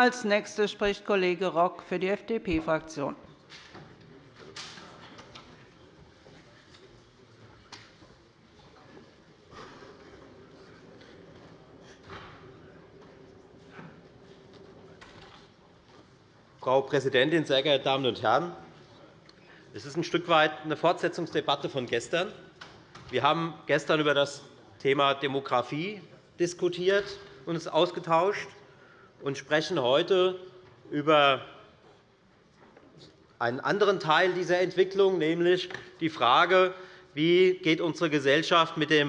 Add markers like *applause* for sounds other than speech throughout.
Als Nächster spricht Kollege Rock für die FDP-Fraktion. Frau Präsidentin, sehr geehrte Damen und Herren! Es ist ein Stück weit eine Fortsetzungsdebatte von gestern. Wir haben gestern über das Thema Demografie diskutiert und uns ausgetauscht und sprechen heute über einen anderen Teil dieser Entwicklung, nämlich die Frage, wie geht unsere Gesellschaft mit der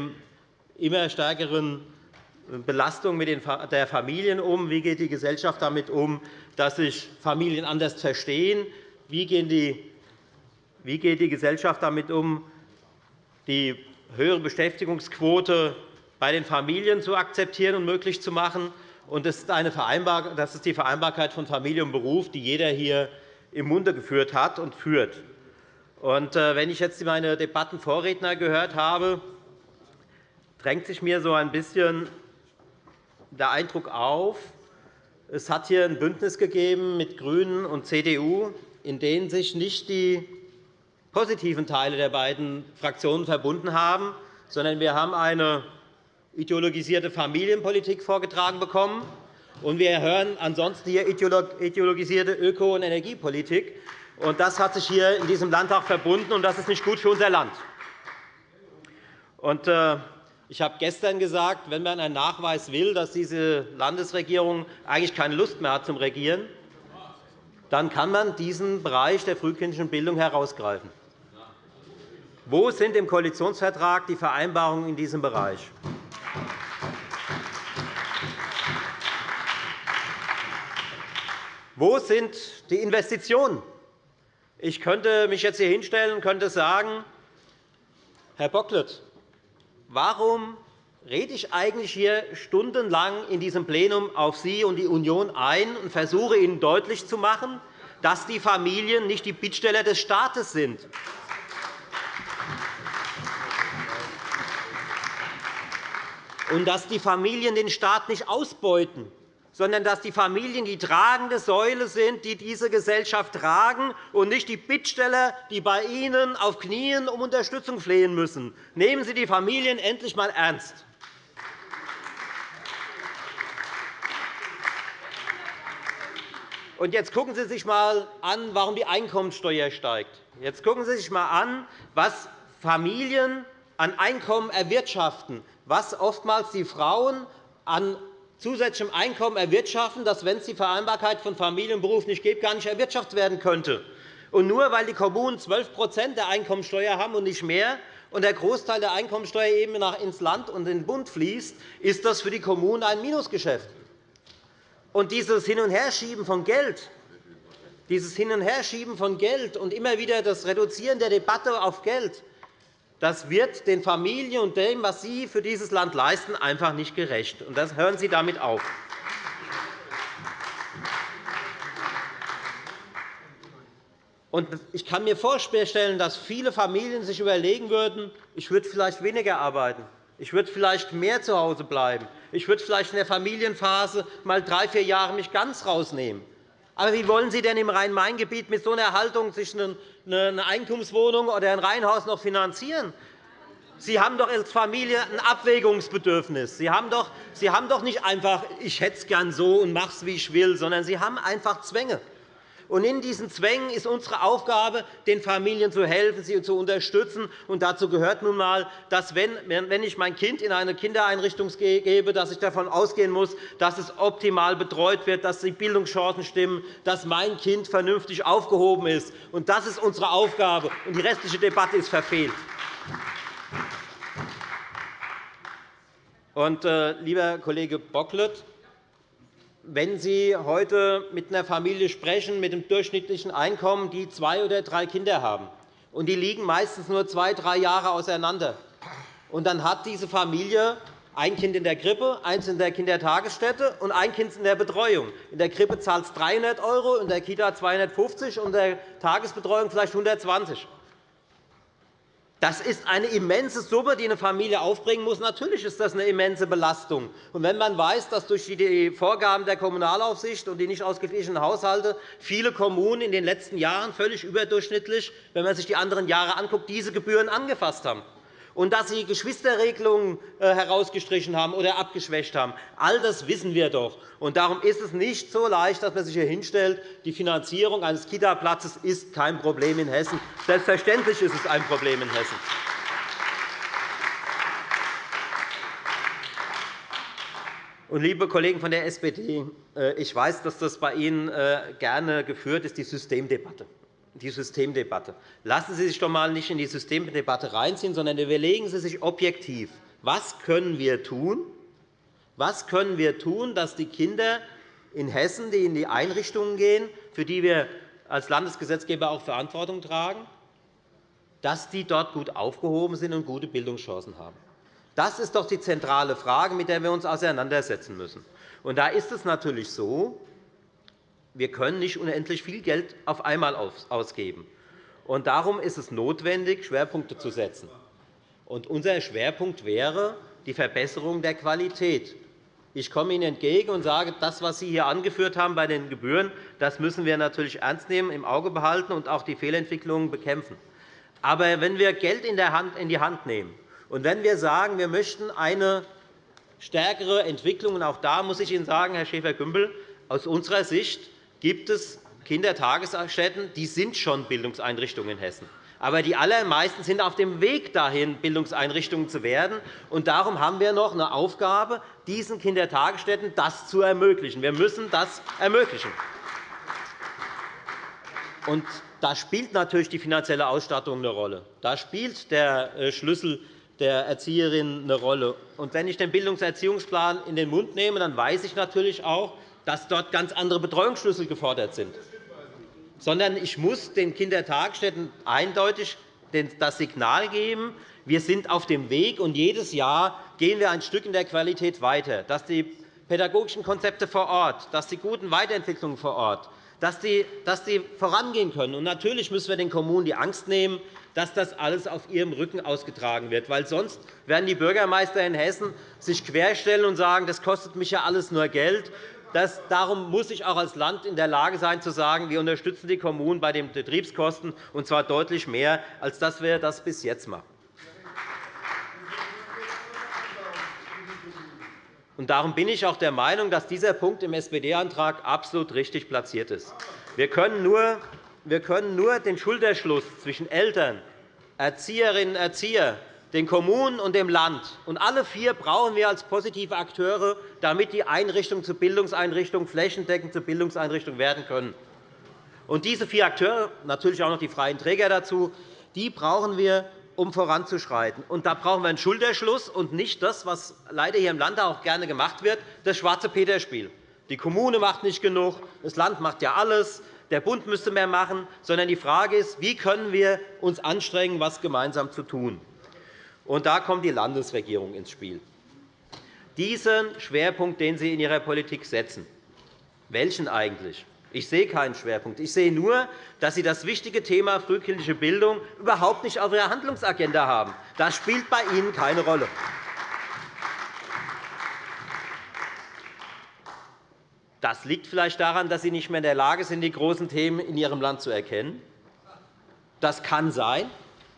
immer stärkeren Belastung der Familien um? Wie geht die Gesellschaft damit um, dass sich Familien anders verstehen? Wie geht die Gesellschaft damit um, die höhere Beschäftigungsquote bei den Familien zu akzeptieren und möglich zu machen? Das ist die Vereinbarkeit von Familie und Beruf, die jeder hier im Munde geführt hat und führt. Äh, wenn ich jetzt meine Debattenvorredner gehört habe, drängt sich mir so ein bisschen der Eindruck auf, es hat hier ein Bündnis gegeben mit GRÜNEN und CDU, in dem sich nicht die positiven Teile der beiden Fraktionen verbunden haben, sondern wir haben eine ideologisierte Familienpolitik vorgetragen bekommen, und wir hören ansonsten hier ideologisierte Öko- und Energiepolitik. Das hat sich hier in diesem Landtag verbunden, und das ist nicht gut für unser Land. Äh, ich habe gestern gesagt, wenn man einen Nachweis will, dass diese Landesregierung eigentlich keine Lust mehr hat zum Regieren, dann kann man diesen Bereich der frühkindlichen Bildung herausgreifen. Wo sind im Koalitionsvertrag die Vereinbarungen in diesem Bereich? Wo sind die Investitionen? Ich könnte mich jetzt hier hinstellen und könnte sagen, Herr Bocklet, warum rede ich eigentlich hier stundenlang in diesem Plenum auf Sie und die Union ein und versuche Ihnen deutlich zu machen, dass die Familien nicht die Bittsteller des Staates sind? und dass die Familien den Staat nicht ausbeuten, sondern dass die Familien die tragende Säule sind, die diese Gesellschaft tragen, und nicht die Bittsteller, die bei Ihnen auf Knien um Unterstützung flehen müssen. Nehmen Sie die Familien endlich einmal ernst. Und jetzt gucken Sie sich einmal an, warum die Einkommensteuer steigt. Jetzt gucken Sie sich einmal an, was Familien an Einkommen erwirtschaften, was oftmals die Frauen an zusätzlichem Einkommen erwirtschaften, das, wenn es die Vereinbarkeit von Familie und Beruf nicht gibt, gar nicht erwirtschaftet werden könnte. Und nur weil die Kommunen 12% der Einkommensteuer haben und nicht mehr, und der Großteil der Einkommensteuer eben ins Land und in den Bund fließt, ist das für die Kommunen ein Minusgeschäft. Und dieses Hin- und Herschieben von Geld, dieses Hin- und Herschieben von Geld und immer wieder das Reduzieren der Debatte auf Geld, das wird den Familien und dem, was Sie für dieses Land leisten, einfach nicht gerecht. Und das hören Sie damit auf. Ich kann mir vorstellen, dass viele Familien sich überlegen würden, ich würde vielleicht weniger arbeiten, ich würde vielleicht mehr zu Hause bleiben, ich würde vielleicht in der Familienphase mal drei, vier Jahre mich ganz rausnehmen. Aber wie wollen Sie denn im Rhein-Main-Gebiet mit so einer Haltung sich eine Eigentumswohnung oder ein Reihenhaus noch finanzieren? Sie haben doch als Familie ein Abwägungsbedürfnis. Sie haben doch, Sie haben doch nicht einfach, ich hätte es gern so und mache es, wie ich will, sondern Sie haben einfach Zwänge. Und in diesen Zwängen ist unsere Aufgabe, den Familien zu helfen, sie zu unterstützen. Und dazu gehört nun einmal, dass, wenn ich mein Kind in eine Kindereinrichtung gebe, dass ich davon ausgehen muss, dass es optimal betreut wird, dass die Bildungschancen stimmen, dass mein Kind vernünftig aufgehoben ist. Und das ist unsere Aufgabe. Und die restliche Debatte ist verfehlt. Und, äh, lieber Kollege Bocklet, wenn Sie heute mit einer Familie sprechen, mit einem durchschnittlichen Einkommen, die zwei oder drei Kinder haben, und die liegen meistens nur zwei, drei Jahre auseinander, und dann hat diese Familie ein Kind in der Krippe, eins in der Kindertagesstätte und ein Kind in der Betreuung. In der Krippe zahlt es 300 € in der Kita 250 € und in der Tagesbetreuung vielleicht 120 €. Das ist eine immense Summe, die eine Familie aufbringen muss. Natürlich ist das eine immense Belastung. Und wenn man weiß, dass durch die Vorgaben der Kommunalaufsicht und die nicht ausgeglichenen Haushalte viele Kommunen in den letzten Jahren völlig überdurchschnittlich, wenn man sich die anderen Jahre anschaut, diese Gebühren angefasst haben, und dass Sie Geschwisterregelungen äh, herausgestrichen haben oder abgeschwächt haben. All das wissen wir doch. Und darum ist es nicht so leicht, dass man sich hier hinstellt, die Finanzierung eines Kita-Platzes ist kein Problem in Hessen. Selbstverständlich ist es ein Problem in Hessen. Und, liebe Kollegen von der SPD, äh, ich weiß, dass das bei Ihnen äh, gerne geführt ist, die Systemdebatte die Systemdebatte. Lassen Sie sich doch einmal nicht in die Systemdebatte reinziehen, sondern überlegen Sie sich objektiv, was können wir tun, was können wir tun, dass die Kinder in Hessen, die in die Einrichtungen gehen, für die wir als Landesgesetzgeber auch Verantwortung tragen, dass die dort gut aufgehoben sind und gute Bildungschancen haben. Das ist doch die zentrale Frage, mit der wir uns auseinandersetzen müssen. Und da ist es natürlich so, wir können nicht unendlich viel Geld auf einmal ausgeben. Und darum ist es notwendig, Schwerpunkte zu setzen. Und unser Schwerpunkt wäre die Verbesserung der Qualität. Ich komme Ihnen entgegen und sage, das, was Sie hier angeführt haben bei den Gebühren, das müssen wir natürlich ernst nehmen, im Auge behalten und auch die Fehlentwicklungen bekämpfen. Aber wenn wir Geld in die Hand nehmen und wenn wir sagen, wir möchten eine stärkere Entwicklung, und auch da muss ich Ihnen sagen, Herr Schäfer-Gümbel, aus unserer Sicht gibt es Kindertagesstätten, die sind schon Bildungseinrichtungen in Hessen. Aber die allermeisten sind auf dem Weg dahin, Bildungseinrichtungen zu werden. Und darum haben wir noch eine Aufgabe, diesen Kindertagesstätten das zu ermöglichen. Wir müssen das ermöglichen. Und da spielt natürlich die finanzielle Ausstattung eine Rolle. Da spielt der äh, Schlüssel der Erzieherin eine Rolle. Und wenn ich den Bildungserziehungsplan in den Mund nehme, dann weiß ich natürlich auch, dass dort ganz andere Betreuungsschlüssel gefordert sind, sondern ich muss den Kindertagesstätten eindeutig das Signal geben, wir sind auf dem Weg, und jedes Jahr gehen wir ein Stück in der Qualität weiter, dass die pädagogischen Konzepte vor Ort, dass die guten Weiterentwicklungen vor Ort, dass die, dass die vorangehen können. Und natürlich müssen wir den Kommunen die Angst nehmen, dass das alles auf ihrem Rücken ausgetragen wird. Weil sonst werden die Bürgermeister in Hessen sich querstellen und sagen, das kostet mich ja alles nur Geld. Das, darum muss ich auch als Land in der Lage sein, zu sagen, wir unterstützen die Kommunen bei den Betriebskosten, und zwar deutlich mehr, als dass wir das bis jetzt machen. Und darum bin ich auch der Meinung, dass dieser Punkt im SPD-Antrag absolut richtig platziert ist. Wir können nur wir können nur den Schulterschluss zwischen Eltern, Erzieherinnen und Erziehern den Kommunen und dem Land. Und alle vier brauchen wir als positive Akteure, damit die Einrichtungen zu Bildungseinrichtungen flächendeckend zu Bildungseinrichtungen werden können. Und diese vier Akteure, natürlich auch noch die freien Träger dazu, die brauchen wir, um voranzuschreiten. Und da brauchen wir einen Schulterschluss und nicht das, was leider hier im Land auch gerne gemacht wird, das schwarze Peterspiel. Die Kommune macht nicht genug, das Land macht ja alles, der Bund müsste mehr machen, sondern die Frage ist, wie können wir uns anstrengen, etwas gemeinsam zu tun. Und da kommt die Landesregierung ins Spiel. Diesen Schwerpunkt, den Sie in Ihrer Politik setzen, welchen eigentlich? Ich sehe keinen Schwerpunkt. Ich sehe nur, dass Sie das wichtige Thema frühkindliche Bildung überhaupt nicht auf Ihrer Handlungsagenda haben. Das spielt bei Ihnen keine Rolle. Das liegt vielleicht daran, dass Sie nicht mehr in der Lage sind, die großen Themen in Ihrem Land zu erkennen. Das kann sein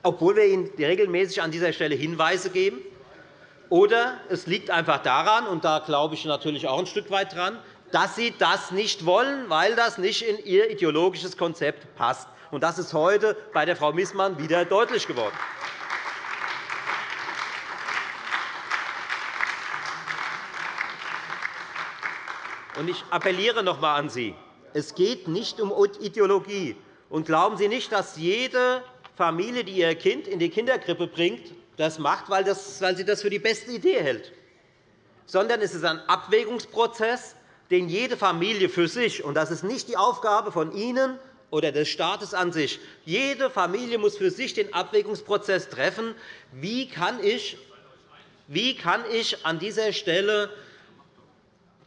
obwohl wir Ihnen regelmäßig an dieser Stelle Hinweise geben. Oder es liegt einfach daran, und da glaube ich natürlich auch ein Stück weit dran, dass Sie das nicht wollen, weil das nicht in Ihr ideologisches Konzept passt. Das ist heute bei der Frau Missmann wieder deutlich geworden. Ich appelliere noch einmal an Sie. Es geht nicht um Ideologie. Und glauben Sie nicht, dass jede Familie, die ihr Kind in die Kinderkrippe bringt, das macht, weil, sie das für die beste Idee hält, sondern es ist ein Abwägungsprozess, den jede Familie für sich, und das ist nicht die Aufgabe von Ihnen oder des Staates an sich, jede Familie muss für sich den Abwägungsprozess treffen, wie kann ich, wie kann ich an dieser Stelle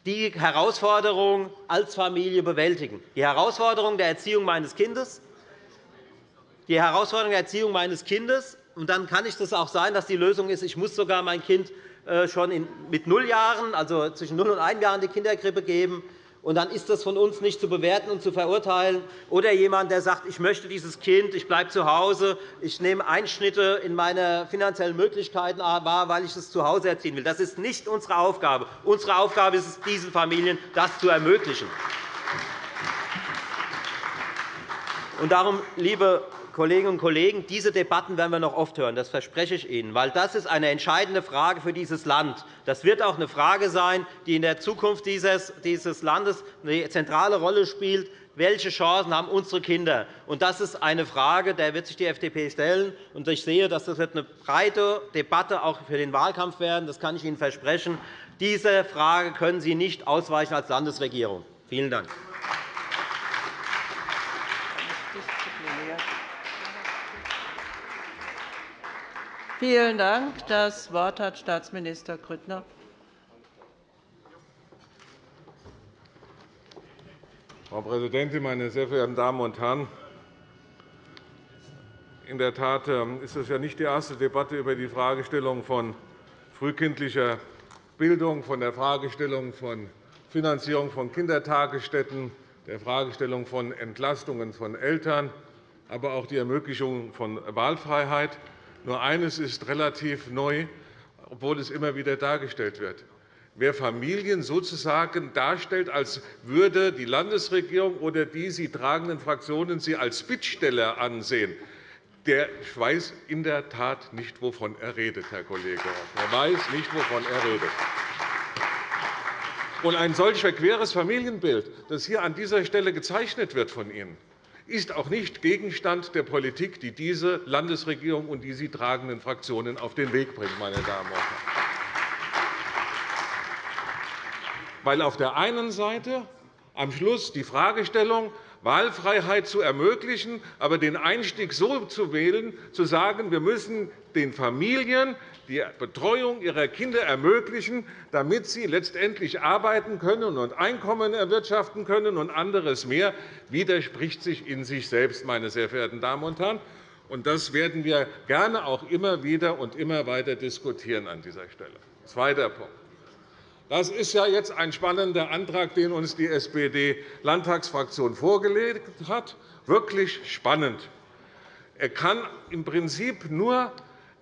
die Herausforderung als Familie bewältigen, die Herausforderung der Erziehung meines Kindes, die Herausforderung der Erziehung meines Kindes und dann kann es auch sein, dass die Lösung ist, ich muss sogar mein Kind äh, schon mit null Jahren, also zwischen null und einem Jahr, in die Kinderkrippe geben. Und dann ist das von uns nicht zu bewerten und zu verurteilen. Oder jemand, der sagt, ich möchte dieses Kind, ich bleibe zu Hause, ich nehme Einschnitte in meine finanziellen Möglichkeiten wahr, weil ich es zu Hause erziehen will. Das ist nicht unsere Aufgabe. Unsere Aufgabe ist es, diesen Familien das zu ermöglichen. Und darum, liebe Kolleginnen und Kollegen, diese Debatten werden wir noch oft hören, das verspreche ich Ihnen, weil das ist eine entscheidende Frage für dieses Land. Das wird auch eine Frage sein, die in der Zukunft dieses Landes eine zentrale Rolle spielt. Welche Chancen haben unsere Kinder? Das ist eine Frage, der wird sich die FDP stellen. Ich sehe, dass das eine breite Debatte auch für den Wahlkampf werden. Das kann ich Ihnen versprechen. Diese Frage können Sie nicht ausweichen als Landesregierung. Vielen Dank. Vielen Dank. Das Wort hat Staatsminister Grüttner. Frau Präsidentin, meine sehr verehrten Damen und Herren! In der Tat ähm, ist es ja nicht die erste Debatte über die Fragestellung von frühkindlicher Bildung, von der Fragestellung von Finanzierung von Kindertagesstätten, der Fragestellung von Entlastungen von Eltern, aber auch die Ermöglichung von Wahlfreiheit. Nur eines ist relativ neu, obwohl es immer wieder dargestellt wird. Wer Familien sozusagen darstellt, als würde die Landesregierung oder die sie tragenden Fraktionen sie als Bittsteller ansehen, der weiß in der Tat nicht, wovon er redet, Herr Kollege Er weiß nicht, wovon er redet. Und ein solch verqueres Familienbild, das hier an dieser Stelle gezeichnet wird von Ihnen, ist auch nicht Gegenstand der Politik, die diese Landesregierung und die sie tragenden Fraktionen auf den Weg bringt. Meine Damen und Herren. Weil auf der einen Seite am Schluss die Fragestellung, Wahlfreiheit zu ermöglichen, aber den Einstieg so zu wählen, zu sagen, wir müssen den Familien die Betreuung ihrer Kinder ermöglichen, damit sie letztendlich arbeiten können und Einkommen erwirtschaften können und anderes mehr, widerspricht sich in sich selbst, meine sehr verehrten Damen und Herren. Das werden wir gerne auch immer wieder und immer weiter diskutieren an dieser Stelle. Zweiter Punkt. Das ist ja jetzt ein spannender Antrag, den uns die SPD-Landtagsfraktion vorgelegt hat. Wirklich spannend. Er kann im Prinzip nur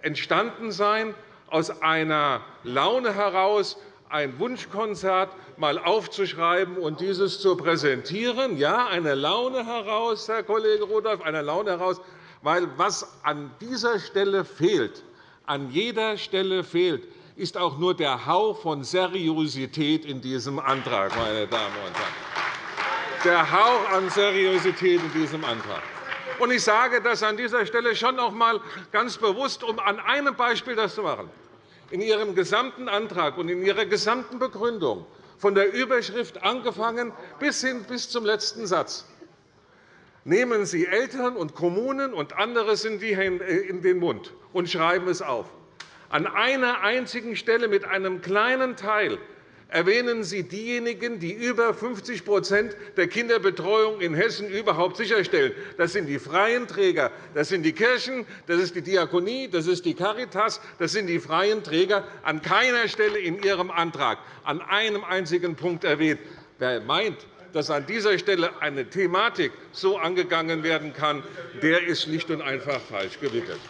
entstanden sein aus einer Laune heraus, ein Wunschkonzert mal aufzuschreiben und dieses zu präsentieren. Ja, eine Laune heraus, Herr Kollege Rudolph, eine Laune heraus, weil was an dieser Stelle fehlt, an jeder Stelle fehlt, ist auch nur der Hauch von Seriosität in diesem Antrag, meine Damen und Herren. Der Hauch an Seriosität in diesem Antrag. Ich sage das an dieser Stelle schon noch einmal ganz bewusst, um an einem Beispiel das zu machen. In Ihrem gesamten Antrag und in Ihrer gesamten Begründung, von der Überschrift angefangen bis hin bis zum letzten Satz, nehmen Sie Eltern und Kommunen und anderes in den Mund und schreiben es auf. An einer einzigen Stelle mit einem kleinen Teil erwähnen Sie diejenigen, die über 50% der Kinderbetreuung in Hessen überhaupt sicherstellen. Das sind die freien Träger, das sind die Kirchen, das ist die Diakonie, das ist die Caritas, das sind die freien Träger. An keiner Stelle in Ihrem Antrag, an einem einzigen Punkt erwähnt. Wer meint, dass an dieser Stelle eine Thematik so angegangen werden kann, der ist schlicht und einfach falsch gewickelt.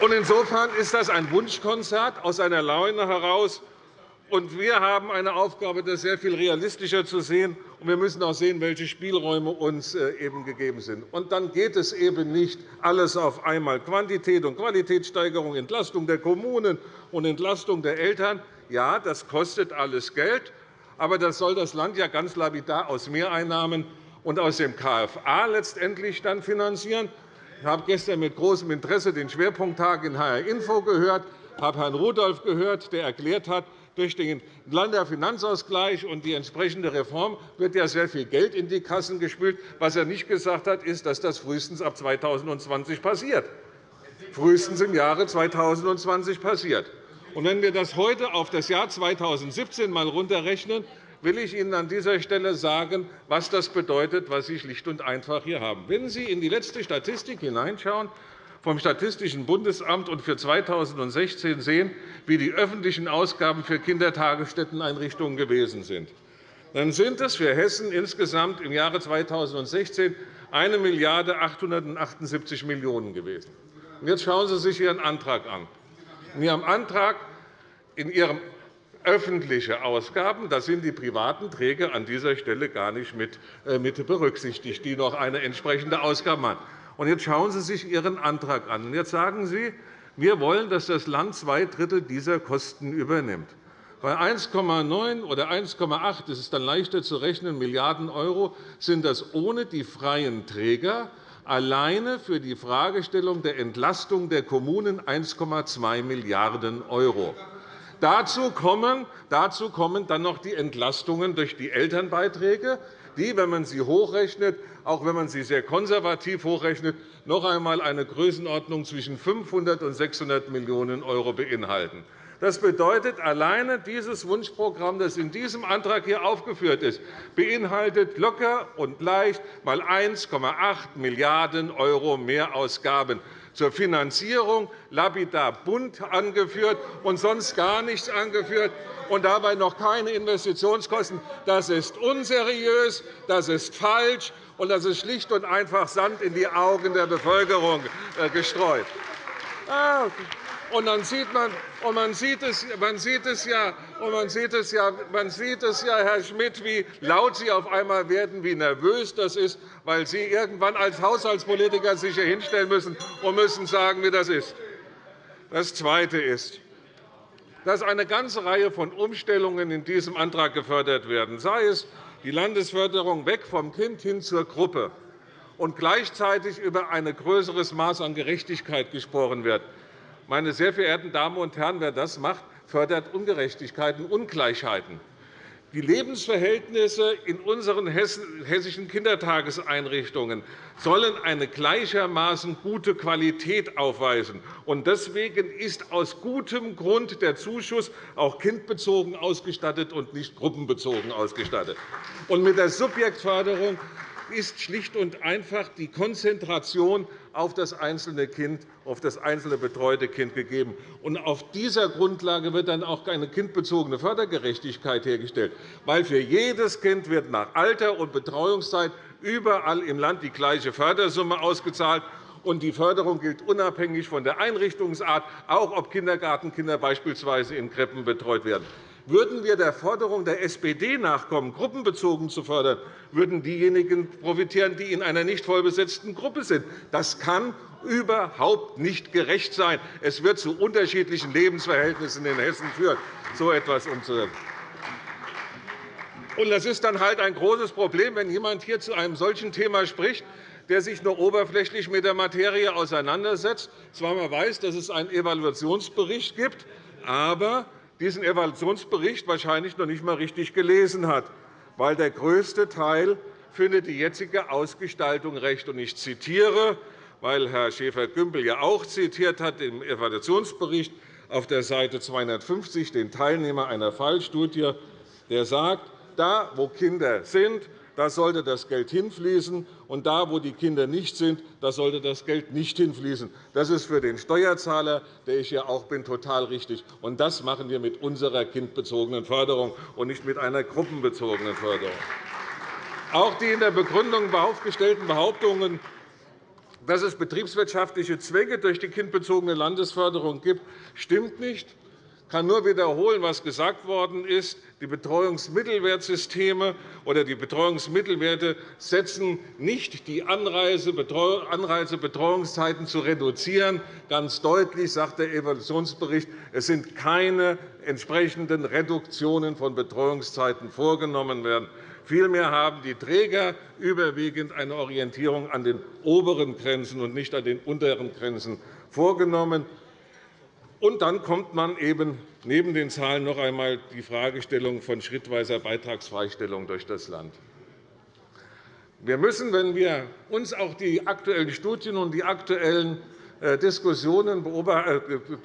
Insofern ist das ein Wunschkonzert aus einer Laune heraus, wir haben eine Aufgabe, das sehr viel realistischer zu sehen. Und wir müssen auch sehen, welche Spielräume uns äh, eben gegeben sind. Und dann geht es eben nicht alles auf einmal. Quantität und Qualitätssteigerung, Entlastung der Kommunen und Entlastung der Eltern. Ja, das kostet alles Geld. Aber das soll das Land ja ganz lapidar aus Mehreinnahmen und aus dem KFA letztendlich dann finanzieren. Ich habe gestern mit großem Interesse den Schwerpunkttag in HR Info gehört, habe Herrn Rudolph gehört, der erklärt hat, durch den Länderfinanzausgleich und die entsprechende Reform wird ja sehr viel Geld in die Kassen gespült. Was er nicht gesagt hat, ist, dass das frühestens ab 2020 passiert. Frühestens im Jahre 2020 passiert. Und wenn wir das heute auf das Jahr 2017 einmal runterrechnen, will ich Ihnen an dieser Stelle sagen, was das bedeutet, was Sie schlicht und einfach hier haben. Wenn Sie in die letzte Statistik hineinschauen, vom Statistischen Bundesamt und für 2016 sehen, wie die öffentlichen Ausgaben für Kindertagesstätteneinrichtungen gewesen sind, dann sind es für Hessen insgesamt im Jahre 2016 1 Milliarde 878 Millionen € gewesen. Jetzt schauen Sie sich Ihren Antrag an. In Ihrem öffentliche Ausgaben, da sind die privaten Träger an dieser Stelle gar nicht mit äh, berücksichtigt, die noch eine entsprechende Ausgabe haben. Und jetzt schauen Sie sich Ihren Antrag an. Jetzt sagen Sie, wir wollen, dass das Land zwei Drittel dieser Kosten übernimmt. Bei 1,9 oder 1,8 das ist dann leichter zu rechnen, Milliarden € sind das ohne die freien Träger alleine für die Fragestellung der Entlastung der Kommunen 1,2 Milliarden €. Dazu kommen, dazu kommen dann noch die Entlastungen durch die Elternbeiträge, die, wenn man sie hochrechnet, auch wenn man sie sehr konservativ hochrechnet, noch einmal eine Größenordnung zwischen 500 und 600 Millionen € beinhalten. Das bedeutet, alleine dieses Wunschprogramm, das in diesem Antrag hier aufgeführt ist, beinhaltet locker und leicht einmal 1,8 Milliarden € Mehrausgaben zur Finanzierung lapidar bunt angeführt und sonst gar nichts angeführt und dabei noch keine Investitionskosten. Das ist unseriös, das ist falsch, und das ist schlicht und einfach Sand in die Augen der Bevölkerung äh, gestreut. Und dann sieht man, und man sieht es, man sieht es ja, und man sieht es ja, man sieht es ja, Herr Schmidt, wie laut Sie auf einmal werden, wie nervös das ist, weil Sie irgendwann als Haushaltspolitiker sich hier hinstellen müssen und müssen sagen, wie das ist. Das Zweite ist, dass eine ganze Reihe von Umstellungen in diesem Antrag gefördert werden, sei es die Landesförderung weg vom Kind hin zur Gruppe und gleichzeitig über ein größeres Maß an Gerechtigkeit gesprochen wird. Meine sehr verehrten Damen und Herren, wer das macht, fördert Ungerechtigkeiten, Ungleichheiten. Die Lebensverhältnisse in unseren hessischen Kindertageseinrichtungen sollen eine gleichermaßen gute Qualität aufweisen. Deswegen ist aus gutem Grund der Zuschuss auch kindbezogen ausgestattet und nicht gruppenbezogen ausgestattet. mit der Subjektförderung ist schlicht und einfach die Konzentration auf das einzelne Kind, auf das einzelne betreute Kind gegeben. Auf dieser Grundlage wird dann auch eine kindbezogene Fördergerechtigkeit hergestellt, weil für jedes Kind wird nach Alter und Betreuungszeit überall im Land die gleiche Fördersumme ausgezahlt. Die Förderung gilt unabhängig von der Einrichtungsart, auch ob Kindergartenkinder beispielsweise in Krippen betreut werden. Würden wir der Forderung der SPD nachkommen, gruppenbezogen zu fördern, würden diejenigen profitieren, die in einer nicht vollbesetzten Gruppe sind. Das kann überhaupt nicht gerecht sein. Es wird zu unterschiedlichen Lebensverhältnissen in Hessen führen, so etwas umzusetzen. Das ist dann halt ein großes Problem, wenn jemand hier zu einem solchen Thema spricht, der sich nur oberflächlich mit der Materie auseinandersetzt, zwar man weiß, dass es einen Evaluationsbericht gibt, aber diesen Evaluationsbericht wahrscheinlich noch nicht einmal richtig gelesen hat, weil der größte Teil findet die jetzige Ausgestaltung recht. Ich zitiere, weil Herr Schäfer-Gümbel ja auch zitiert hat im Evaluationsbericht auf der Seite 250 den Teilnehmer einer Fallstudie, der sagt, da, wo Kinder sind, da sollte das Geld hinfließen, und da, wo die Kinder nicht sind, da sollte das Geld nicht hinfließen. Das ist für den Steuerzahler, der ich ja auch bin, total richtig. Und das machen wir mit unserer kindbezogenen Förderung und nicht mit einer gruppenbezogenen Förderung. Auch die in der Begründung aufgestellten Behauptungen, dass es betriebswirtschaftliche Zwänge durch die kindbezogene Landesförderung gibt, stimmt nicht. Ich kann nur wiederholen, was gesagt worden ist. Die Betreuungsmittelwertsysteme oder die Betreuungsmittelwerte setzen nicht die Anreize, Betreuungszeiten zu reduzieren. Ganz deutlich sagt der Evaluationsbericht, es sind keine entsprechenden Reduktionen von Betreuungszeiten vorgenommen werden. Vielmehr haben die Träger überwiegend eine Orientierung an den oberen Grenzen und nicht an den unteren Grenzen vorgenommen. Und dann kommt man eben neben den Zahlen noch einmal die Fragestellung von schrittweiser Beitragsfreistellung durch das Land. Wir müssen, wenn wir uns auch die aktuellen Studien und die aktuellen äh, Diskussionen äh,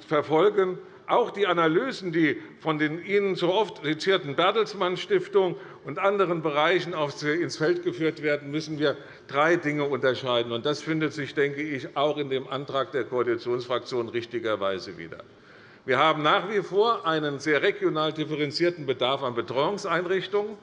verfolgen, Auch die Analysen, die von den Ihnen so oft zitierten Bertelsmann Stiftung und anderen Bereichen ins Feld geführt werden, müssen wir drei Dinge unterscheiden. Das findet sich, denke ich, auch in dem Antrag der Koalitionsfraktion richtigerweise wieder. Wir haben nach wie vor einen sehr regional differenzierten Bedarf an Betreuungseinrichtungen.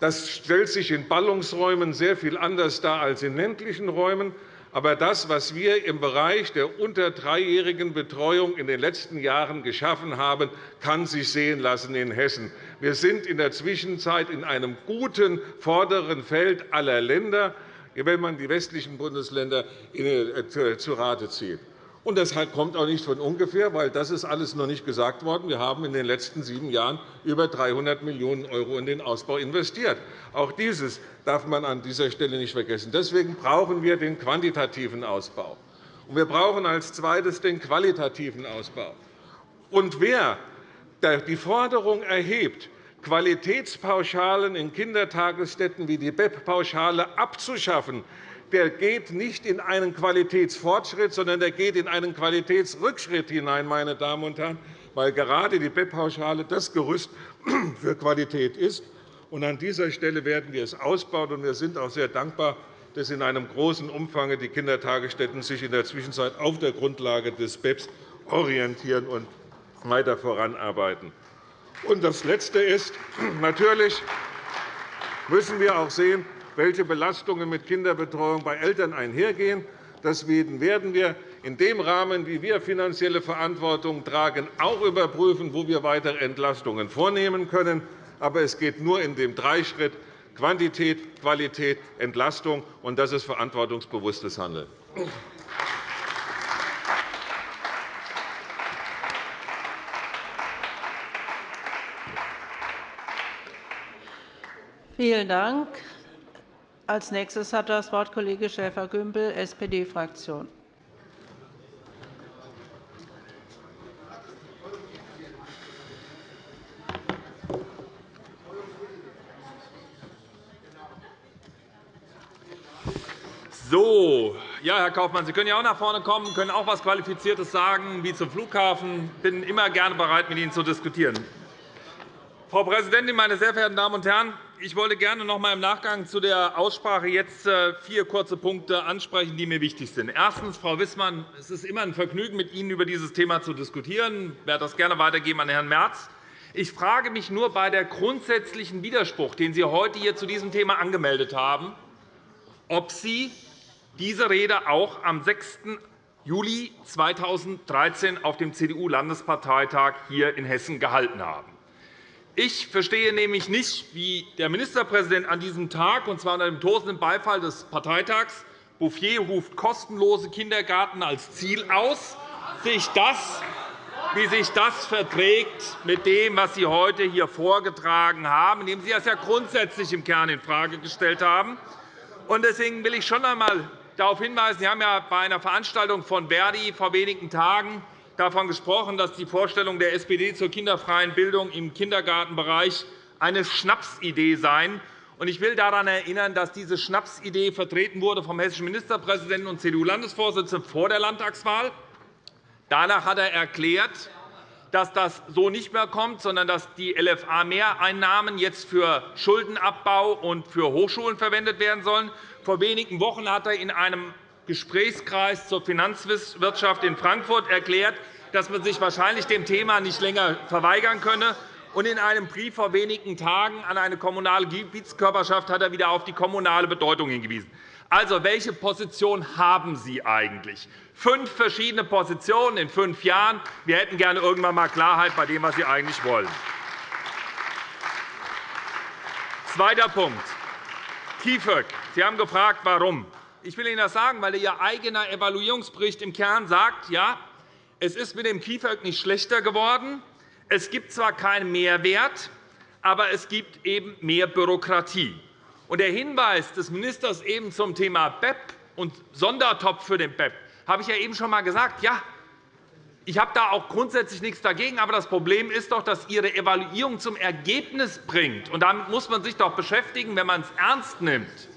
Das stellt sich in Ballungsräumen sehr viel anders dar als in ländlichen Räumen. Aber das, was wir im Bereich der unter dreijährigen Betreuung in den letzten Jahren geschaffen haben, kann sich sehen lassen in Hessen. Wir sind in der Zwischenzeit in einem guten vorderen Feld aller Länder, wenn man die westlichen Bundesländer äh, zu Rate zieht. Und das kommt auch nicht von ungefähr, weil das ist alles noch nicht gesagt worden. Wir haben in den letzten sieben Jahren über 300 Millionen € in den Ausbau investiert. Auch dieses darf man an dieser Stelle nicht vergessen. Deswegen brauchen wir den quantitativen Ausbau. Und wir brauchen als Zweites den qualitativen Ausbau. Und wer die Forderung erhebt, Qualitätspauschalen in Kindertagesstätten wie die BEP-Pauschale abzuschaffen, der geht nicht in einen Qualitätsfortschritt, sondern der geht in einen Qualitätsrückschritt hinein, meine Damen und Herren, weil gerade die BEP-Pauschale das Gerüst *clears throat* für Qualität ist. An dieser Stelle werden wir es ausbauen. Wir sind auch sehr dankbar, dass in einem großen Umfang die Kindertagesstätten sich in der Zwischenzeit auf der Grundlage des BEPS orientieren und weiter voranarbeiten. das Letzte ist, *clears throat* natürlich müssen wir auch sehen, welche Belastungen mit Kinderbetreuung bei Eltern einhergehen. Deswegen werden wir in dem Rahmen, wie wir finanzielle Verantwortung tragen, auch überprüfen, wo wir weitere Entlastungen vornehmen können. Aber es geht nur in dem Dreischritt Quantität, Qualität, Entlastung, und das ist verantwortungsbewusstes Handeln. Vielen Dank. Als nächstes hat das Wort Kollege Schäfer-Gümbel, SPD-Fraktion. So, ja, Herr Kaufmann, Sie können ja auch nach vorne kommen, können auch etwas Qualifiziertes sagen, wie zum Flughafen. Ich bin immer gerne bereit, mit Ihnen zu diskutieren. Frau Präsidentin, meine sehr verehrten Damen und Herren! Ich wollte gerne noch einmal im Nachgang zu der Aussprache jetzt äh, vier kurze Punkte ansprechen, die mir wichtig sind. Erstens, Frau Wissmann, es ist immer ein Vergnügen, mit Ihnen über dieses Thema zu diskutieren. Ich werde das gerne weitergeben an Herrn Merz. Ich frage mich nur bei der grundsätzlichen Widerspruch, den Sie heute hier zu diesem Thema angemeldet haben, ob Sie diese Rede auch am 6. Juli 2013 auf dem CDU-Landesparteitag hier in Hessen gehalten haben. Ich verstehe nämlich nicht, wie der Ministerpräsident an diesem Tag, und zwar unter dem tosenden Beifall des Parteitags, Bouffier ruft kostenlose Kindergarten als Ziel aus, sich das, wie sich das verträgt mit dem, was Sie heute hier vorgetragen haben, indem Sie das ja grundsätzlich im Kern infrage gestellt haben. Deswegen will ich schon einmal darauf hinweisen, Sie haben ja bei einer Veranstaltung von Verdi vor wenigen Tagen davon gesprochen, dass die Vorstellung der SPD zur kinderfreien Bildung im Kindergartenbereich eine Schnapsidee seien. Ich will daran erinnern, dass diese Schnapsidee vertreten wurde vom hessischen Ministerpräsidenten und CDU-Landesvorsitzenden vor der Landtagswahl. Danach hat er erklärt, dass das so nicht mehr kommt, sondern dass die LFA-Mehreinnahmen jetzt für Schuldenabbau und für Hochschulen verwendet werden sollen. Vor wenigen Wochen hat er in einem Gesprächskreis zur Finanzwirtschaft in Frankfurt erklärt, dass man sich wahrscheinlich dem Thema nicht länger verweigern könne. Und in einem Brief vor wenigen Tagen an eine kommunale Gebietskörperschaft hat er wieder auf die kommunale Bedeutung hingewiesen. Also, welche Position haben Sie eigentlich? Fünf verschiedene Positionen in fünf Jahren. Wir hätten gerne irgendwann einmal Klarheit bei dem, was Sie eigentlich wollen. Zweiter Punkt. KIföG. Sie haben gefragt, warum. Ich will Ihnen das sagen, weil Ihr eigener Evaluierungsbericht im Kern sagt, ja, es ist mit dem KIföG nicht schlechter geworden. Es gibt zwar keinen Mehrwert, aber es gibt eben mehr Bürokratie. Und der Hinweis des Ministers eben zum Thema BEP und Sondertopf für den BEP habe ich ja eben schon einmal gesagt. Ja, ich habe da auch grundsätzlich nichts dagegen. Aber das Problem ist doch, dass Ihre Evaluierung zum Ergebnis bringt. Und damit muss man sich doch beschäftigen, wenn man es ernst nimmt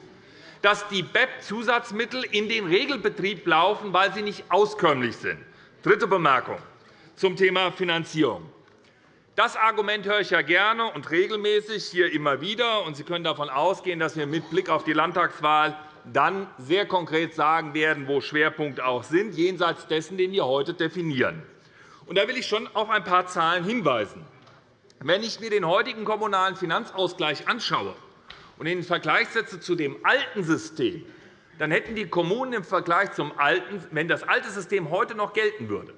dass die BEP-Zusatzmittel in den Regelbetrieb laufen, weil sie nicht auskömmlich sind. Dritte Bemerkung. zum Thema Finanzierung. Das Argument höre ich ja gerne und regelmäßig hier immer wieder. Und Sie können davon ausgehen, dass wir mit Blick auf die Landtagswahl dann sehr konkret sagen werden, wo Schwerpunkte auch sind, jenseits dessen, den wir heute definieren. Da will ich schon auf ein paar Zahlen hinweisen. Wenn ich mir den heutigen Kommunalen Finanzausgleich anschaue und in den Vergleich setze zu dem alten System, dann hätten die Kommunen im Vergleich zum alten, wenn das alte System heute noch gelten würde,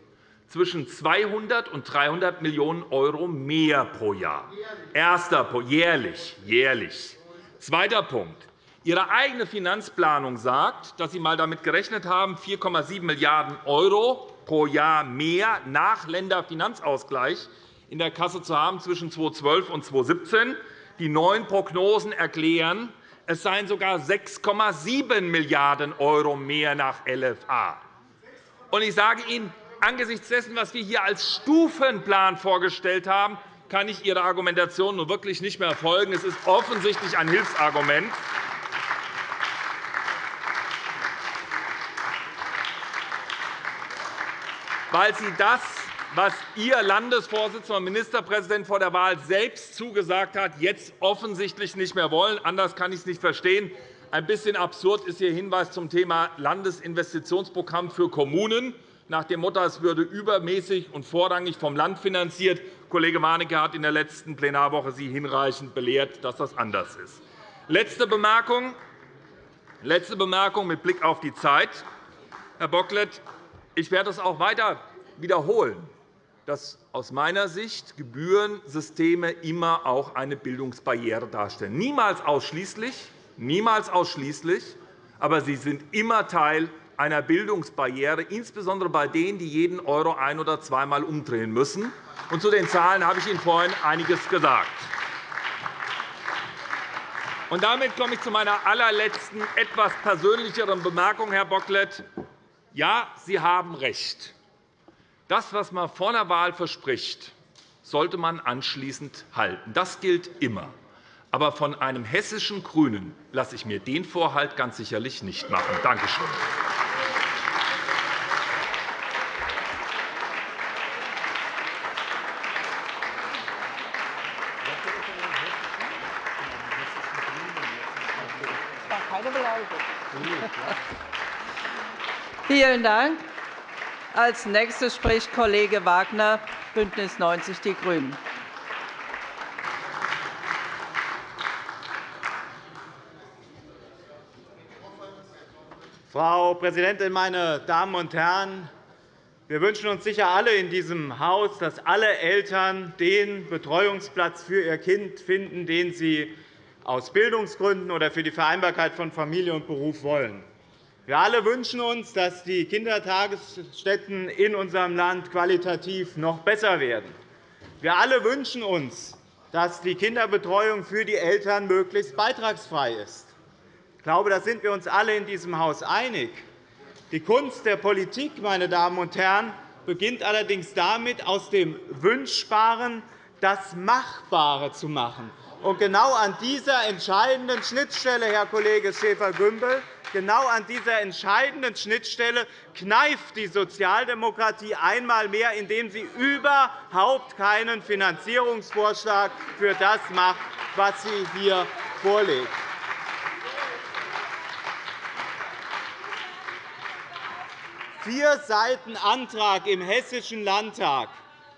zwischen 200 und 300 Millionen € mehr pro Jahr. Erster Punkt, jährlich, jährlich. Zweiter Punkt. Ihre eigene Finanzplanung sagt, dass Sie einmal damit gerechnet haben, 4,7 Milliarden € pro Jahr mehr nach Länderfinanzausgleich in der Kasse zu haben zwischen 2012 und 2017. Die neuen Prognosen erklären, es seien sogar 6,7 Milliarden € mehr nach LFA. Ich sage Ihnen, angesichts dessen, was wir hier als Stufenplan vorgestellt haben, kann ich Ihrer Argumentation nun wirklich nicht mehr folgen. Es ist offensichtlich ein Hilfsargument. weil Sie das, was Ihr Landesvorsitzender und Ministerpräsident vor der Wahl selbst zugesagt hat, jetzt offensichtlich nicht mehr wollen. Anders kann ich es nicht verstehen. Ein bisschen absurd ist Ihr Hinweis zum Thema Landesinvestitionsprogramm für Kommunen nach dem Motto, es würde übermäßig und vorrangig vom Land finanziert. Kollege Warnecke hat in der letzten Plenarwoche Sie hinreichend belehrt, dass das anders ist. Letzte Bemerkung, letzte Bemerkung mit Blick auf die Zeit. Herr Bocklet, ich werde es auch weiter wiederholen, dass aus meiner Sicht Gebührensysteme immer auch eine Bildungsbarriere darstellen. Niemals ausschließlich, niemals ausschließlich, aber sie sind immer Teil einer Bildungsbarriere, insbesondere bei denen, die jeden Euro ein- oder zweimal umdrehen müssen. Und zu den Zahlen habe ich Ihnen vorhin einiges gesagt. Und damit komme ich zu meiner allerletzten, etwas persönlicheren Bemerkung, Herr Bocklet. Ja, Sie haben recht. Das, was man vor der Wahl verspricht, sollte man anschließend halten. Das gilt immer. Aber von einem hessischen GRÜNEN lasse ich mir den Vorhalt ganz sicherlich nicht machen. Danke schön. Vielen Dank. Als nächster spricht Kollege Wagner, BÜNDNIS 90 die GRÜNEN. Frau Präsidentin, meine Damen und Herren! Wir wünschen uns sicher alle in diesem Haus, dass alle Eltern den Betreuungsplatz für ihr Kind finden, den sie aus Bildungsgründen oder für die Vereinbarkeit von Familie und Beruf wollen. Wir alle wünschen uns, dass die Kindertagesstätten in unserem Land qualitativ noch besser werden. Wir alle wünschen uns, dass die Kinderbetreuung für die Eltern möglichst beitragsfrei ist. Ich glaube, da sind wir uns alle in diesem Haus einig. Die Kunst der Politik, meine Damen und Herren, beginnt allerdings damit, aus dem Wünschbaren das Machbare zu machen. Und genau an dieser entscheidenden Schnittstelle, Herr Kollege Schäfer-Gümbel, genau an dieser entscheidenden Schnittstelle kneift die Sozialdemokratie einmal mehr, indem sie überhaupt keinen Finanzierungsvorschlag für das macht, was sie hier vorlegt. Vier Seiten Antrag im Hessischen Landtag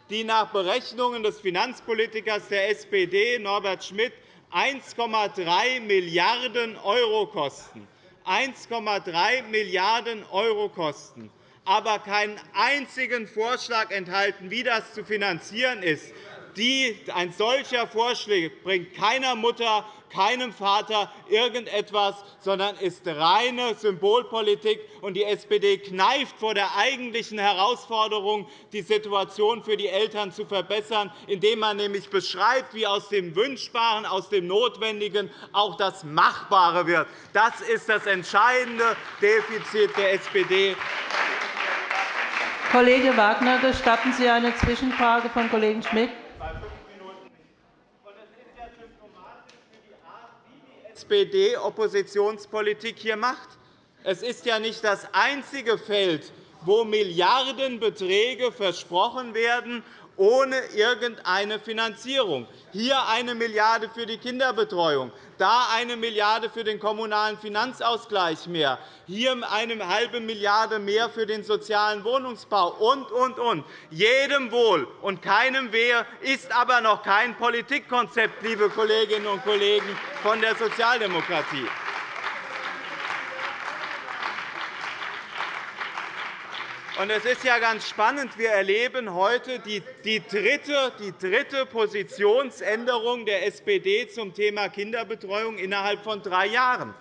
die nach Berechnungen des Finanzpolitikers der SPD, Norbert Schmitt, 1,3 Milliarden € kosten. 1,3 Milliarden € kosten aber keinen einzigen Vorschlag enthalten, wie das zu finanzieren ist. Ein solcher Vorschlag bringt keiner Mutter keinem Vater irgendetwas, sondern ist reine Symbolpolitik. Die SPD kneift vor der eigentlichen Herausforderung, die Situation für die Eltern zu verbessern, indem man nämlich beschreibt, wie aus dem Wünschbaren, aus dem Notwendigen auch das Machbare wird. Das ist das entscheidende Defizit der SPD. Kollege Wagner, gestatten Sie eine Zwischenfrage von Kollegen Schmidt? SPD-Oppositionspolitik hier macht. Es ist ja nicht das einzige Feld, wo Milliardenbeträge versprochen werden, ohne irgendeine Finanzierung. Hier eine Milliarde € für die Kinderbetreuung, da eine Milliarde € für den Kommunalen Finanzausgleich mehr, hier eine halbe Milliarde € mehr für den sozialen Wohnungsbau und, und, und. Jedem wohl und keinem wehe, ist aber noch kein Politikkonzept, liebe Kolleginnen und Kollegen von der Sozialdemokratie. Es ist ja ganz spannend. Wir erleben heute die, dritte, die dritte Positionsänderung der SPD zum Thema Kinderbetreuung innerhalb von drei Jahren.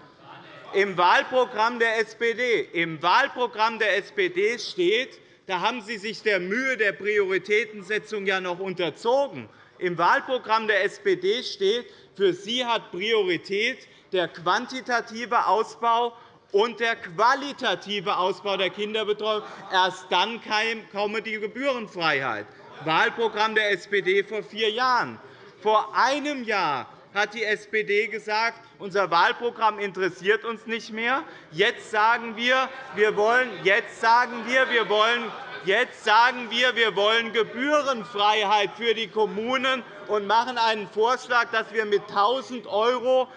Im Wahlprogramm der SPD, im Wahlprogramm der SPD steht, da haben Sie sich der Mühe der Prioritätensetzung ja noch unterzogen. Im Wahlprogramm der SPD steht, für Sie hat Priorität der quantitative Ausbau und der qualitative Ausbau der Kinderbetreuung. Erst dann komme die Gebührenfreiheit. Wahlprogramm der SPD vor vier Jahren. Vor einem Jahr hat die SPD gesagt, unser Wahlprogramm interessiert uns nicht mehr. Jetzt sagen wir, wir wollen, jetzt sagen wir, wir wollen Jetzt sagen wir, wir wollen Gebührenfreiheit für die Kommunen und machen einen Vorschlag, dass wir mit 1.000 €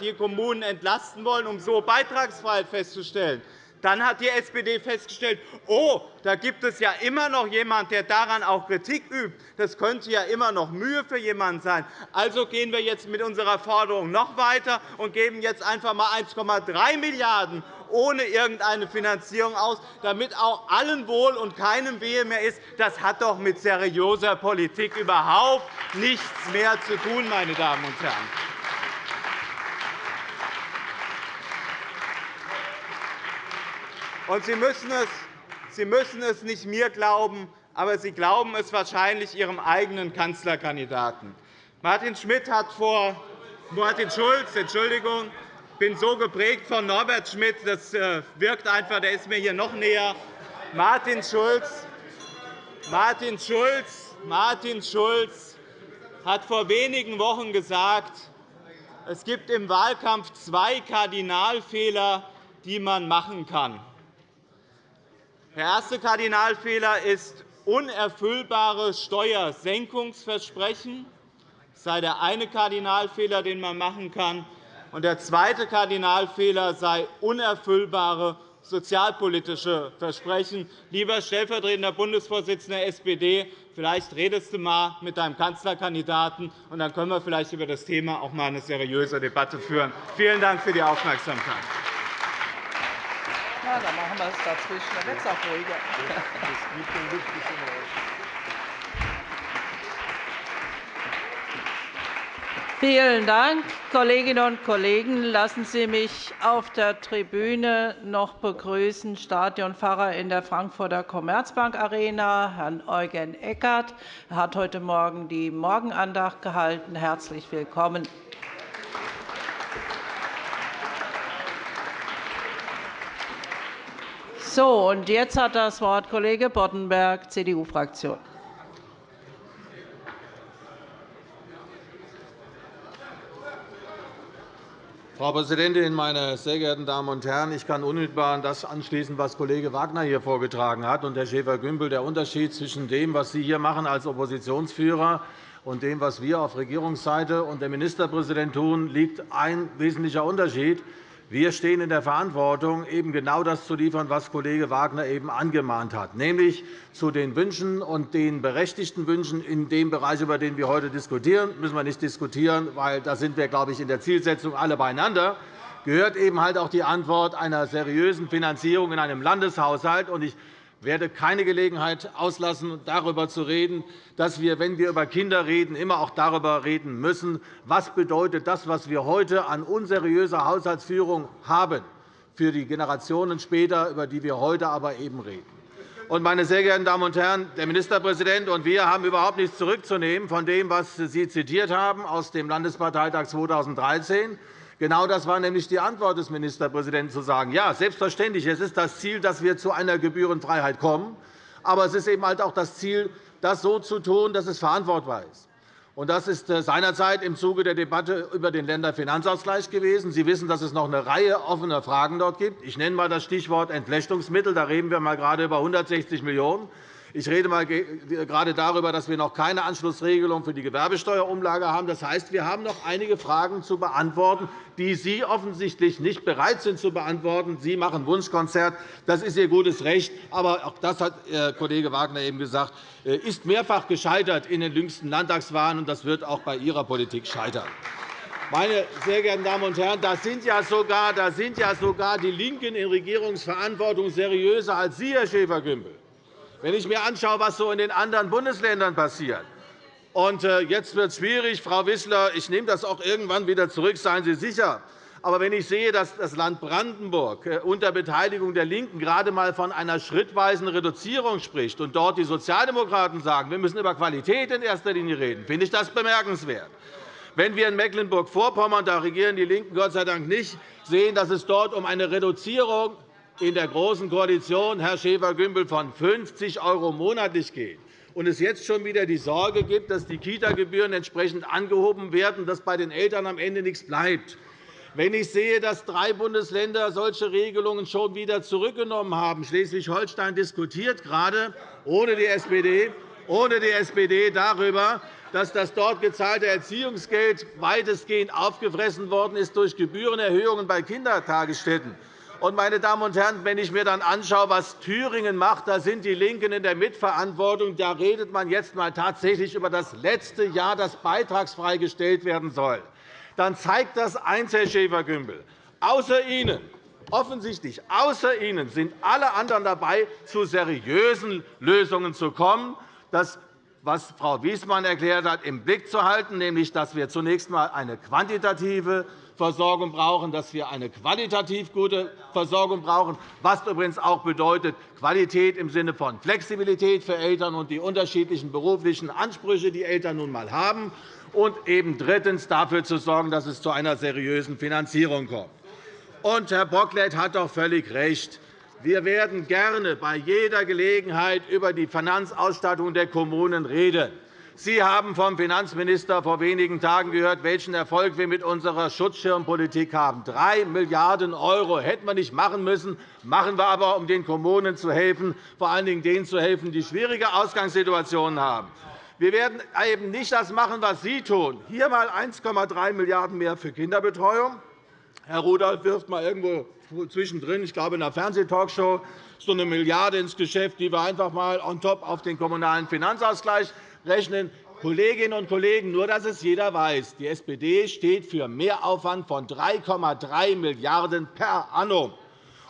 die Kommunen entlasten wollen, um so Beitragsfreiheit festzustellen. Dann hat die SPD festgestellt, oh, da gibt es ja immer noch jemanden, der daran auch Kritik übt. Das könnte ja immer noch Mühe für jemanden sein. Also gehen wir jetzt mit unserer Forderung noch weiter und geben jetzt einfach einmal 1,3 Milliarden € ohne irgendeine Finanzierung aus, damit auch allen wohl und keinem wehe mehr ist. Das hat doch mit seriöser Politik überhaupt nichts mehr zu tun, meine Damen und Herren. Und Sie müssen, es, Sie müssen es nicht mir glauben, aber Sie glauben es wahrscheinlich Ihrem eigenen Kanzlerkandidaten. Martin Schmidt hat vor Martin Schulz, Entschuldigung, bin so geprägt von Norbert Schmidt, das äh, wirkt einfach, der ist mir hier noch näher. Martin Schulz, Martin Schulz, Martin Schulz hat vor wenigen Wochen gesagt, es gibt im Wahlkampf zwei Kardinalfehler, die man machen kann. Der erste Kardinalfehler ist unerfüllbare Steuersenkungsversprechen. Das sei der eine Kardinalfehler, den man machen kann. Der zweite Kardinalfehler sei unerfüllbare sozialpolitische Versprechen. Lieber stellvertretender Bundesvorsitzender der SPD, vielleicht redest du einmal mit deinem Kanzlerkandidaten, und dann können wir vielleicht über das Thema auch einmal eine seriöse Debatte führen. Vielen Dank für die Aufmerksamkeit. Ja, dann machen wir es dazwischen. Dann wird es auch ruhiger. Vielen Dank, Kolleginnen und Kollegen. Lassen Sie mich auf der Tribüne noch begrüßen Stadionpfarrer in der Frankfurter Commerzbank Arena, Herrn Eugen Eckert. Er hat heute Morgen die Morgenandacht gehalten. Herzlich willkommen. So, und jetzt hat das Wort Kollege Boddenberg, CDU-Fraktion. Frau Präsidentin, meine sehr geehrten Damen und Herren! Ich kann unmittelbar an das anschließen, was Kollege Wagner hier vorgetragen hat und Herr Schäfer-Gümbel. Der Unterschied zwischen dem, was Sie hier machen als Oppositionsführer und dem, was wir auf Regierungsseite und der Ministerpräsident tun, liegt ein wesentlicher Unterschied. Wir stehen in der Verantwortung, eben genau das zu liefern, was Kollege Wagner eben angemahnt hat, nämlich zu den Wünschen und den berechtigten Wünschen in dem Bereich, über den wir heute diskutieren, müssen wir nicht diskutieren, weil da sind wir, glaube ich, in der Zielsetzung alle beieinander gehört eben halt auch die Antwort einer seriösen Finanzierung in einem Landeshaushalt. Ich werde keine Gelegenheit auslassen, darüber zu reden, dass wir, wenn wir über Kinder reden, immer auch darüber reden müssen, was bedeutet das, was wir heute an unseriöser Haushaltsführung haben für die Generationen später, über die wir heute aber eben reden. Meine sehr geehrten Damen und Herren, der Ministerpräsident und wir haben überhaupt nichts zurückzunehmen von dem, was Sie zitiert haben aus dem Landesparteitag 2013 Genau das war nämlich die Antwort des Ministerpräsidenten, zu sagen, ja, selbstverständlich, es ist das Ziel, dass wir zu einer Gebührenfreiheit kommen. Aber es ist eben halt auch das Ziel, das so zu tun, dass es verantwortbar ist. Das ist äh, seinerzeit im Zuge der Debatte über den Länderfinanzausgleich gewesen. Sie wissen, dass es noch eine Reihe offener Fragen dort gibt. Ich nenne einmal das Stichwort Entflechtungsmittel. Da reden wir mal gerade über 160 Millionen €. Ich rede mal gerade darüber, dass wir noch keine Anschlussregelung für die Gewerbesteuerumlage haben. Das heißt, wir haben noch einige Fragen zu beantworten, die Sie offensichtlich nicht bereit sind zu beantworten. Sie machen Wunschkonzert. Das ist Ihr gutes Recht. Aber auch das hat Herr Kollege Wagner eben gesagt, äh, ist mehrfach gescheitert in den jüngsten Landtagswahlen, und das wird auch bei Ihrer Politik scheitern. Meine sehr geehrten Damen und Herren, da sind ja sogar, da sind ja sogar die LINKEN in Regierungsverantwortung seriöser als Sie, Herr Schäfer-Gümbel wenn ich mir anschaue, was so in den anderen Bundesländern passiert. Und äh, jetzt wird es schwierig, Frau Wissler. Ich nehme das auch irgendwann wieder zurück, seien Sie sicher. Aber wenn ich sehe, dass das Land Brandenburg äh, unter Beteiligung der LINKEN gerade einmal von einer schrittweisen Reduzierung spricht und dort die Sozialdemokraten sagen, wir müssen über Qualität in erster Linie reden, finde ich das bemerkenswert. Wenn wir in Mecklenburg-Vorpommern, da regieren die LINKEN Gott sei Dank nicht, sehen, dass es dort um eine Reduzierung in der Großen Koalition, Herr Schäfer-Gümbel, von 50 € monatlich geht und es jetzt schon wieder die Sorge gibt, dass die Kita-Gebühren entsprechend angehoben werden, dass bei den Eltern am Ende nichts bleibt, wenn ich sehe, dass drei Bundesländer solche Regelungen schon wieder zurückgenommen haben, Schleswig-Holstein diskutiert gerade ohne die SPD, ohne die SPD darüber, dass das dort gezahlte Erziehungsgeld weitestgehend aufgefressen worden ist durch Gebührenerhöhungen bei Kindertagesstätten. Und, meine Damen und Herren, wenn ich mir dann anschaue, was Thüringen macht, da sind die LINKEN in der Mitverantwortung. Da redet man jetzt einmal tatsächlich über das letzte Jahr, das beitragsfrei gestellt werden soll. Dann zeigt das eins, Herr Schäfer-Gümbel. Außer Ihnen offensichtlich außer Ihnen sind alle anderen dabei, zu seriösen Lösungen zu kommen. Das was Frau Wiesmann erklärt hat, im Blick zu halten, nämlich dass wir zunächst einmal eine quantitative Versorgung brauchen, dass wir eine qualitativ gute Versorgung brauchen, was übrigens auch bedeutet Qualität im Sinne von Flexibilität für Eltern und die unterschiedlichen beruflichen Ansprüche, die Eltern nun einmal haben, und eben drittens dafür zu sorgen, dass es zu einer seriösen Finanzierung kommt. Und Herr Bocklet hat doch völlig recht. Wir werden gerne bei jeder Gelegenheit über die Finanzausstattung der Kommunen reden. Sie haben vom Finanzminister vor wenigen Tagen gehört, welchen Erfolg wir mit unserer Schutzschirmpolitik haben. Drei Milliarden € hätten wir nicht machen müssen, machen wir aber, um den Kommunen zu helfen, vor allen Dingen denen zu helfen, die schwierige Ausgangssituationen haben. Wir werden eben nicht das machen, was Sie tun. Hier einmal 1,3 Milliarden € mehr für Kinderbetreuung. Herr Rudolph wirft einmal irgendwo zwischendrin, ich glaube in einer Fernsehtalkshow, so eine Milliarde ins Geschäft, die wir einfach einmal on top auf den kommunalen Finanzausgleich rechnen. Kolleginnen und Kollegen, nur dass es jeder weiß, die SPD steht für Mehraufwand von 3,3 Milliarden € per annum.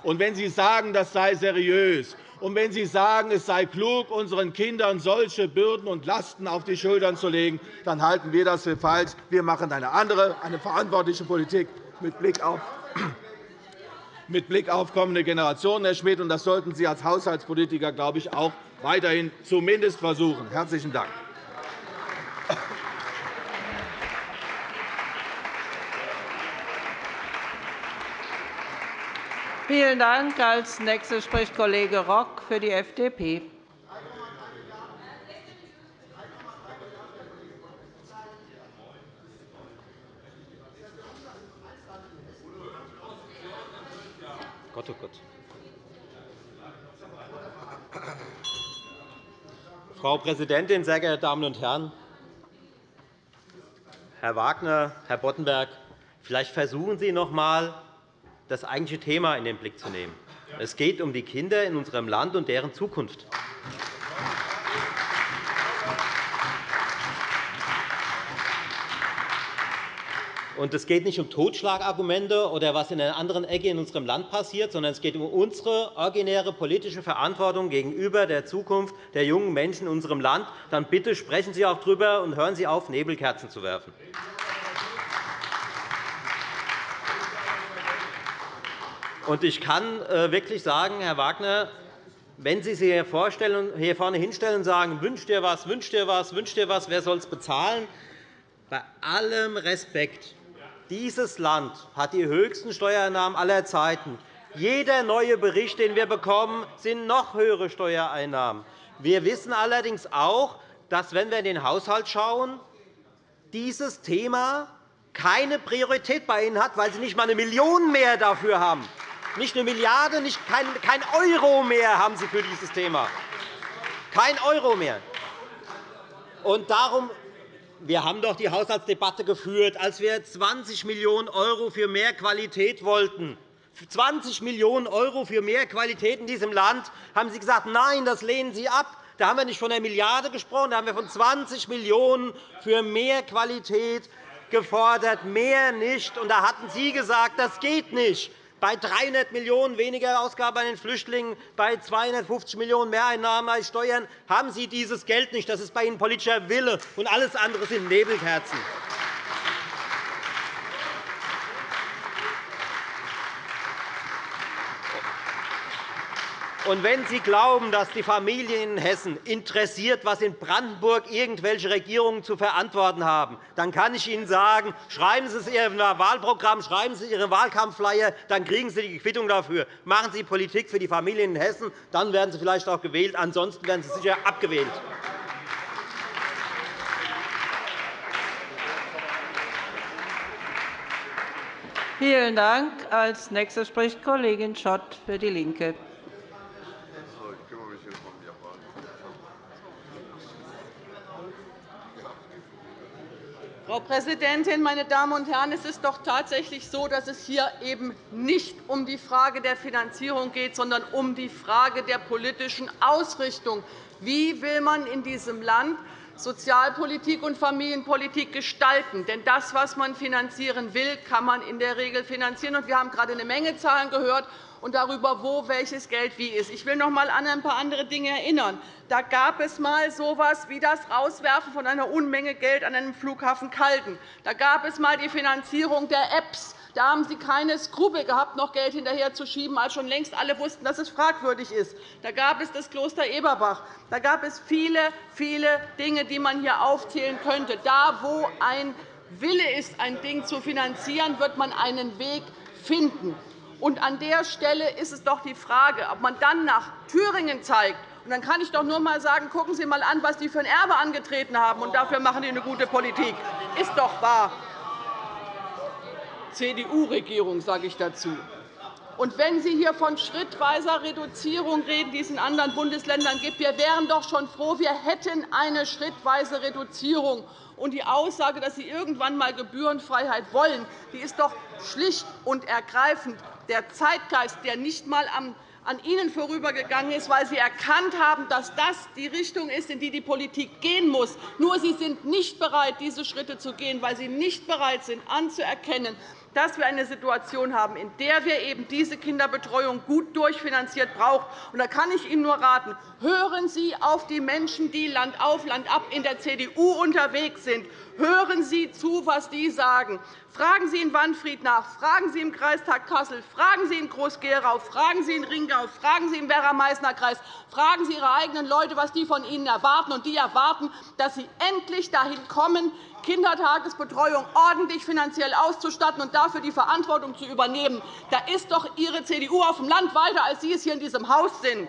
Und wenn Sie sagen, das sei seriös, und wenn Sie sagen, es sei klug, unseren Kindern solche Bürden und Lasten auf die Schultern zu legen, dann halten wir das für falsch. Wir machen eine andere, eine verantwortliche Politik mit Blick auf mit Blick auf kommende Generationen, Herr Schmidt. Das sollten Sie als Haushaltspolitiker, glaube ich, auch weiterhin zumindest versuchen. – Herzlichen Dank. Vielen Dank. Als nächster spricht Kollege Rock für die FDP. Gott, oh Gott. Frau Präsidentin, sehr geehrte Damen und Herren! Herr Wagner, Herr Boddenberg, vielleicht versuchen Sie noch einmal, das eigentliche Thema in den Blick zu nehmen. Es geht um die Kinder in unserem Land und deren Zukunft. Und es geht nicht um Totschlagargumente oder was in einer anderen Ecke in unserem Land passiert, sondern es geht um unsere originäre politische Verantwortung gegenüber der Zukunft der jungen Menschen in unserem Land. Dann bitte sprechen Sie auch darüber und hören Sie auf, Nebelkerzen zu werfen. Ich kann äh, wirklich sagen, Herr Wagner, wenn Sie sich hier vorne hinstellen und sagen, wünscht dir was, wünscht dir was, wünscht dir was, wer soll es bezahlen? Bei allem Respekt. Dieses Land hat die höchsten Steuereinnahmen aller Zeiten. Jeder neue Bericht, den wir bekommen, sind noch höhere Steuereinnahmen. Wir wissen allerdings auch, dass, wenn wir in den Haushalt schauen, dieses Thema keine Priorität bei Ihnen hat, weil Sie nicht einmal eine Million mehr dafür haben. Nicht eine Milliarde, nicht kein, kein Euro mehr haben Sie für dieses Thema. Kein Euro mehr. Und darum wir haben doch die Haushaltsdebatte geführt, als wir 20 Millionen € für mehr Qualität wollten. 20 Millionen € für mehr Qualität in diesem Land haben Sie gesagt, nein, das lehnen Sie ab. Da haben wir nicht von einer Milliarde gesprochen, da haben wir von 20 Millionen € für mehr Qualität gefordert, mehr nicht. Und da hatten Sie gesagt, das geht nicht bei 300 Millionen € weniger Ausgaben bei den Flüchtlingen, bei 250 Millionen € Mehreinnahmen bei Steuern haben Sie dieses Geld nicht. Das ist bei Ihnen politischer Wille, und alles andere sind Nebelkerzen. Und wenn Sie glauben, dass die Familien in Hessen interessiert, was in Brandenburg irgendwelche Regierungen zu verantworten haben, dann kann ich Ihnen sagen, schreiben Sie es in Ihrem Wahlprogramm, schreiben Sie Ihre Wahlkampfflyer, dann kriegen Sie die Quittung dafür. Machen Sie Politik für die Familien in Hessen, dann werden Sie vielleicht auch gewählt. Ansonsten werden Sie sicher abgewählt. Vielen Dank. Als nächster spricht Kollegin Schott für DIE LINKE. Frau Präsidentin, meine Damen und Herren! Es ist doch tatsächlich so, dass es hier eben nicht um die Frage der Finanzierung geht, sondern um die Frage der politischen Ausrichtung. Wie will man in diesem Land Sozialpolitik und Familienpolitik gestalten. Denn das, was man finanzieren will, kann man in der Regel finanzieren. Wir haben gerade eine Menge Zahlen gehört und darüber, wo welches Geld wie ist. Ich will noch einmal an ein paar andere Dinge erinnern. Da gab es einmal so etwas wie das Rauswerfen von einer Unmenge Geld an einem Flughafen Calden. Da gab es einmal die Finanzierung der Apps. Da haben Sie keine Skrupel gehabt, noch Geld hinterherzuschieben, als schon längst alle wussten, dass es fragwürdig ist. Da gab es das Kloster Eberbach. Da gab es viele, viele Dinge, die man hier aufzählen könnte. Da, wo ein Wille ist, ein Ding zu finanzieren, wird man einen Weg finden. Und an der Stelle ist es doch die Frage, ob man dann nach Thüringen zeigt. Und dann kann ich doch nur einmal sagen, gucken Sie einmal an, was die für ein Erbe angetreten haben. Und dafür machen die eine gute Politik. Ist doch wahr. CDU-Regierung, sage ich dazu. Und wenn Sie hier von schrittweiser Reduzierung reden, die es in anderen Bundesländern gibt, wir wären doch schon froh, wir hätten eine schrittweise Reduzierung. Und die Aussage, dass Sie irgendwann einmal Gebührenfreiheit wollen, die ist doch schlicht und ergreifend der Zeitgeist, der nicht einmal an Ihnen vorübergegangen ist, weil Sie erkannt haben, dass das die Richtung ist, in die die Politik gehen muss. Nur Sie sind nicht bereit, diese Schritte zu gehen, weil Sie nicht bereit sind, anzuerkennen, dass wir eine Situation haben, in der wir eben diese Kinderbetreuung gut durchfinanziert brauchen. Da kann ich Ihnen nur raten, hören Sie auf die Menschen, die Land auf, Land ab in der CDU unterwegs sind. Hören Sie zu, was die sagen. Fragen Sie in Wanfried nach, fragen Sie im Kreistag Kassel, fragen Sie in Groß-Gerau, fragen Sie in Ringau, fragen Sie im Werra-Meißner-Kreis, fragen Sie Ihre eigenen Leute, was die von Ihnen erwarten. Und die erwarten, dass Sie endlich dahin kommen, Kindertagesbetreuung ordentlich finanziell auszustatten und dafür die Verantwortung zu übernehmen. Da ist doch Ihre CDU auf dem Land weiter, als Sie es hier in diesem Haus sind.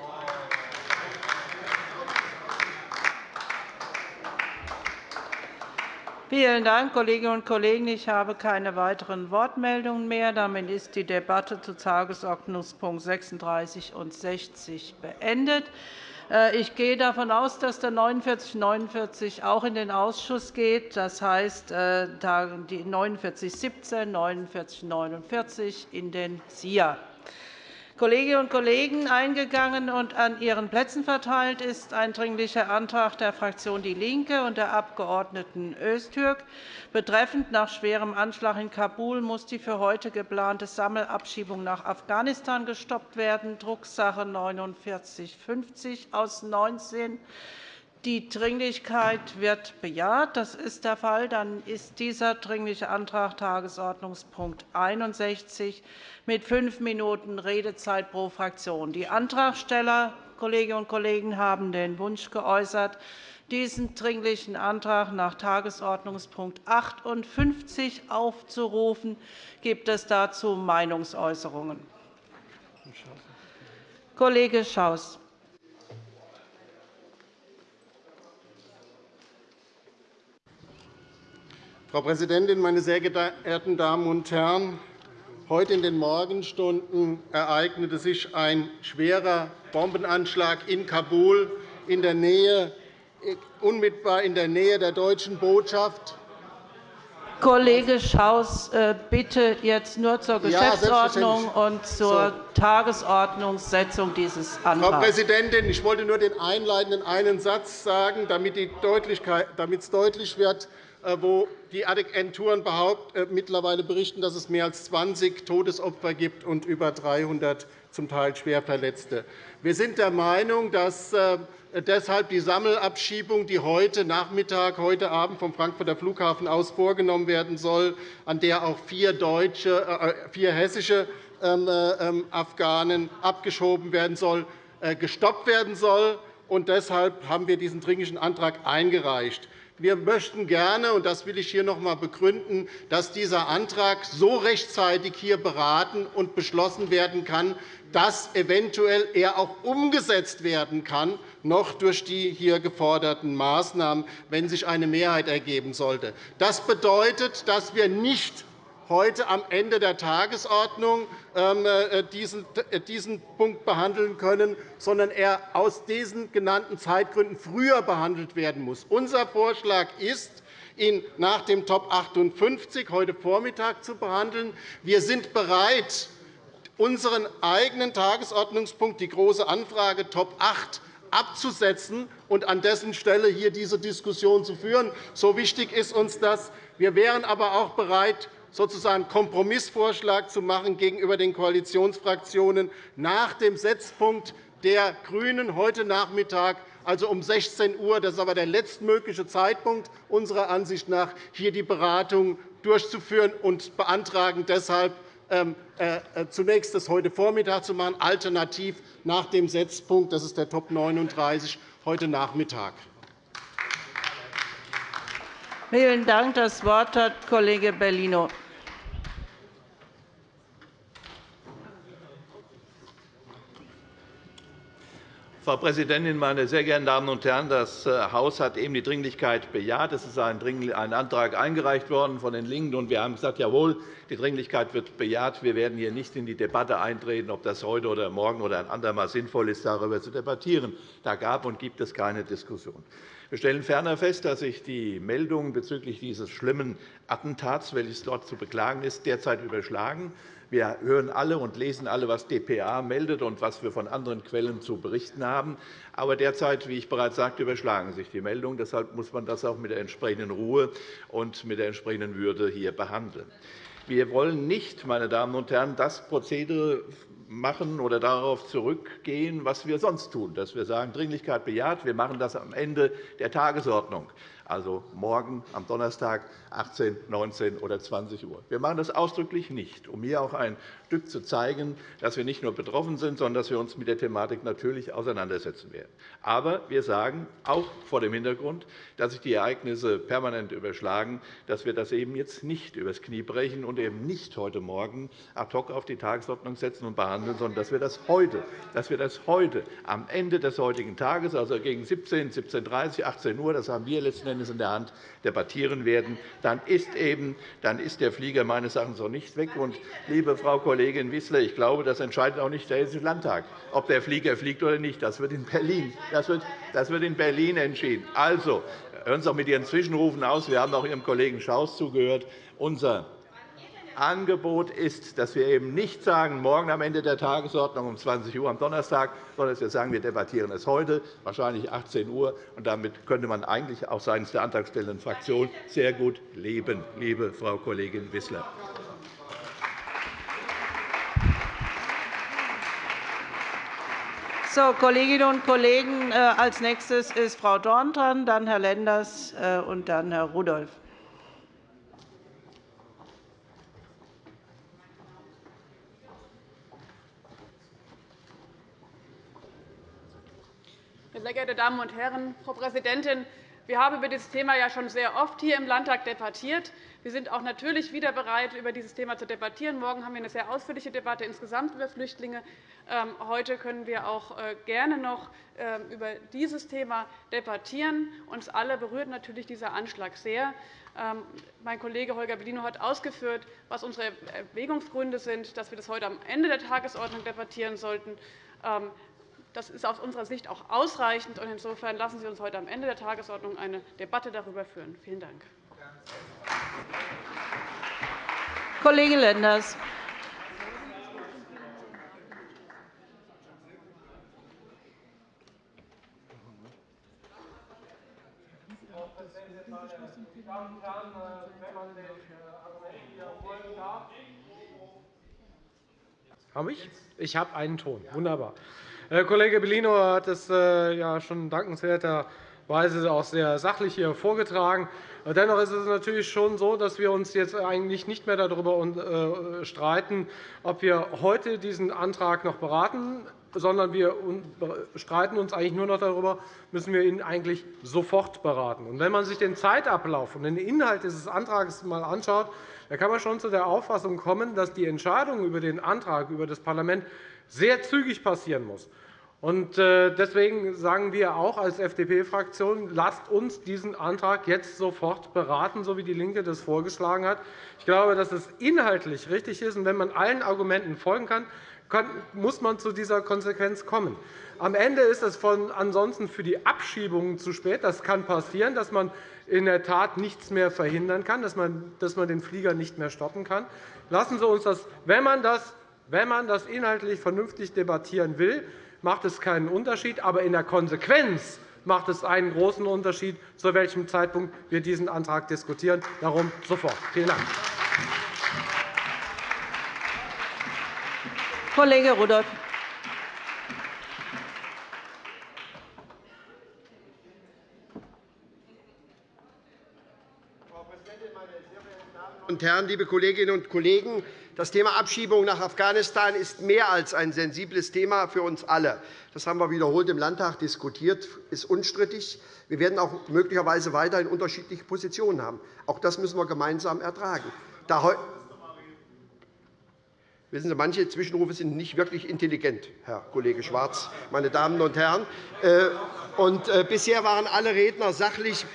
Vielen Dank, Kolleginnen und Kollegen. Ich habe keine weiteren Wortmeldungen mehr. Damit ist die Debatte zu Tagesordnungspunkt 36 und 60 beendet. Äh, ich gehe davon aus, dass der 49 49 auch in den Ausschuss geht. Das heißt, äh, die 49 17, 49 49 in den SIA. Kolleginnen und Kollegen, eingegangen und an Ihren Plätzen verteilt ist ein Dringlicher Antrag der Fraktion DIE LINKE und der Abg. Öztürk betreffend nach schwerem Anschlag in Kabul muss die für heute geplante Sammelabschiebung nach Afghanistan gestoppt werden, Drucksache 49 4950 aus 19 die Dringlichkeit wird bejaht. Das ist der Fall. Dann ist dieser Dringliche Antrag Tagesordnungspunkt 61 mit fünf Minuten Redezeit pro Fraktion. Die Antragsteller, Kolleginnen und Kollegen, haben den Wunsch geäußert, diesen Dringlichen Antrag nach Tagesordnungspunkt 58 aufzurufen. Gibt es dazu Meinungsäußerungen? Kollege Schaus. Frau Präsidentin, meine sehr geehrten Damen und Herren! Heute in den Morgenstunden ereignete sich ein schwerer Bombenanschlag in Kabul, in der Nähe, unmittelbar in der Nähe der deutschen Botschaft. Kollege Schaus, äh, bitte jetzt nur zur Geschäftsordnung und zur Tagesordnungssetzung dieses Antrags. Frau Präsidentin, ich wollte nur den einleitenden einen Satz sagen, damit es deutlich wird, wo die Agenturen äh, mittlerweile berichten, dass es mehr als 20 Todesopfer gibt und über 300 zum Teil Schwerverletzte. Wir sind der Meinung, dass äh, deshalb die Sammelabschiebung, die heute Nachmittag, heute Abend vom Frankfurter Flughafen aus vorgenommen werden soll, an der auch vier, deutsche, vier hessische ähm, ähm, Afghanen abgeschoben werden soll, gestoppt werden soll. deshalb haben wir diesen Dringlichen Antrag eingereicht. Wir möchten gerne, und das will ich hier noch einmal begründen, dass dieser Antrag so rechtzeitig hier beraten und beschlossen werden kann, dass eventuell er auch umgesetzt werden kann, noch durch die hier geforderten Maßnahmen, wenn sich eine Mehrheit ergeben sollte. Das bedeutet, dass wir nicht heute am Ende der Tagesordnung ähm, äh, äh, diesen Punkt behandeln können, sondern er aus diesen genannten Zeitgründen früher behandelt werden muss. Unser Vorschlag ist, ihn nach dem Top 58 heute Vormittag zu behandeln. Wir sind bereit, unseren eigenen Tagesordnungspunkt, die Große Anfrage Top 8, abzusetzen und an dessen Stelle hier diese Diskussion zu führen. So wichtig ist uns das. Wir wären aber auch bereit, sozusagen Kompromissvorschlag zu machen gegenüber den Koalitionsfraktionen nach dem Setzpunkt der GRÜNEN heute Nachmittag, also um 16 Uhr. Das ist aber der letztmögliche Zeitpunkt unserer Ansicht nach, hier die Beratung durchzuführen und beantragen deshalb, ähm, äh, äh, zunächst das heute Vormittag zu machen, alternativ nach dem Setzpunkt, das ist der Top 39, heute Nachmittag. Vielen Dank. Das Wort hat Kollege Bellino. Frau Präsidentin, meine sehr geehrten Damen und Herren! Das äh, Haus hat eben die Dringlichkeit bejaht. Es ist ein Antrag eingereicht worden von den LINKEN, und wir haben gesagt, jawohl, die Dringlichkeit wird bejaht. Wir werden hier nicht in die Debatte eintreten, ob das heute oder morgen oder ein andermal sinnvoll ist, darüber zu debattieren. Da gab und gibt es keine Diskussion. Wir stellen ferner fest, dass sich die Meldungen bezüglich dieses schlimmen Attentats, welches dort zu beklagen ist, derzeit überschlagen. Wir hören alle und lesen alle, was dpa meldet und was wir von anderen Quellen zu berichten haben. Aber derzeit, wie ich bereits sagte, überschlagen sich die Meldungen. Deshalb muss man das auch mit der entsprechenden Ruhe und mit der entsprechenden Würde hier behandeln. Wir wollen nicht, meine Damen und Herren, das Prozedere machen oder darauf zurückgehen, was wir sonst tun, dass wir sagen, Dringlichkeit bejaht, wir machen das am Ende der Tagesordnung also morgen am Donnerstag 18, 19 oder 20 Uhr. Wir machen das ausdrücklich nicht, um hier auch ein Stück zu zeigen, dass wir nicht nur betroffen sind, sondern dass wir uns mit der Thematik natürlich auseinandersetzen werden. Aber wir sagen auch vor dem Hintergrund, dass sich die Ereignisse permanent überschlagen, dass wir das eben jetzt nicht übers Knie brechen und eben nicht heute Morgen ad hoc auf die Tagesordnung setzen und behandeln, sondern dass wir das heute, dass wir das heute am Ende des heutigen Tages, also gegen 17, 17.30 18 Uhr, das haben wir letzten Endes in der Hand, debattieren werden, dann ist, eben, dann ist der Flieger meines Erachtens auch nicht weg. Und, liebe Frau Kollegin Wissler, ich glaube, das entscheidet auch nicht der Hessische Landtag, ob der Flieger fliegt oder nicht. Das wird in Berlin, das wird, das wird in Berlin entschieden. Also, hören Sie auch mit Ihren Zwischenrufen aus. Wir haben auch Ihrem Kollegen Schaus zugehört. Unser Angebot ist, dass wir eben nicht sagen, morgen am Ende der Tagesordnung um 20 Uhr am Donnerstag, sondern dass wir sagen, wir debattieren es heute, wahrscheinlich 18 Uhr. Und damit könnte man eigentlich auch seitens der antragstellenden Fraktion sehr gut leben, liebe Frau Kollegin Wissler. So, Kolleginnen und Kollegen, äh, als nächstes ist Frau Dorn dran, dann Herr Lenders äh, und dann Herr Rudolph. Sehr geehrte Damen und Herren, Frau Präsidentin! Wir haben über dieses Thema ja schon sehr oft hier im Landtag debattiert. Wir sind auch natürlich wieder bereit, über dieses Thema zu debattieren. Morgen haben wir eine sehr ausführliche Debatte insgesamt über Flüchtlinge. Ähm, heute können wir auch äh, gerne noch ähm, über dieses Thema debattieren. Uns alle berührt natürlich dieser Anschlag sehr. Ähm, mein Kollege Holger Bellino hat ausgeführt, was unsere Erwägungsgründe sind, dass wir das heute am Ende der Tagesordnung debattieren sollten. Das ist aus unserer Sicht auch ausreichend. Insofern lassen Sie uns heute am Ende der Tagesordnung eine Debatte darüber führen. Vielen Dank. Kollege Lenders. Habe ich? Ich habe einen Ton. Wunderbar. Herr Kollege Bellino hat es äh, ja schon dankenswerterweise auch sehr sachlich hier vorgetragen. Dennoch ist es natürlich schon so, dass wir uns jetzt eigentlich nicht mehr darüber äh, streiten, ob wir heute diesen Antrag noch beraten, sondern wir streiten uns eigentlich nur noch darüber, müssen wir ihn eigentlich sofort beraten. Und wenn man sich den Zeitablauf und den Inhalt dieses Antrags einmal anschaut, dann kann man schon zu der Auffassung kommen, dass die Entscheidung über den Antrag über das Parlament sehr zügig passieren muss. Äh, deswegen sagen wir auch als FDP-Fraktion, lasst uns diesen Antrag jetzt sofort beraten, so wie DIE LINKE das vorgeschlagen hat. Ich glaube, dass es inhaltlich richtig ist. Wenn man allen Argumenten folgen kann, muss man zu dieser Konsequenz kommen. Am Ende ist es ansonsten für die Abschiebungen zu spät. Das kann passieren, dass man in der Tat nichts mehr verhindern kann, dass man den Flieger nicht mehr stoppen kann. Lassen Sie uns das, wenn man das wenn man das inhaltlich vernünftig debattieren will, macht es keinen Unterschied. Aber in der Konsequenz macht es einen großen Unterschied, zu welchem Zeitpunkt wir diesen Antrag diskutieren. Darum sofort. Vielen Dank. Kollege Rudolph. Frau Präsidentin, meine sehr verehrten Damen und Herren, liebe Kolleginnen und Kollegen! Das Thema Abschiebung nach Afghanistan ist mehr als ein sensibles Thema für uns alle. Das haben wir wiederholt im Landtag diskutiert, ist unstrittig. Wir werden auch möglicherweise weiterhin unterschiedliche Positionen haben. Auch das müssen wir gemeinsam ertragen. Wissen Sie, manche Zwischenrufe sind nicht wirklich intelligent, Herr Kollege Schwarz, meine Damen und Herren. Äh, und äh, bisher waren alle Redner sachlich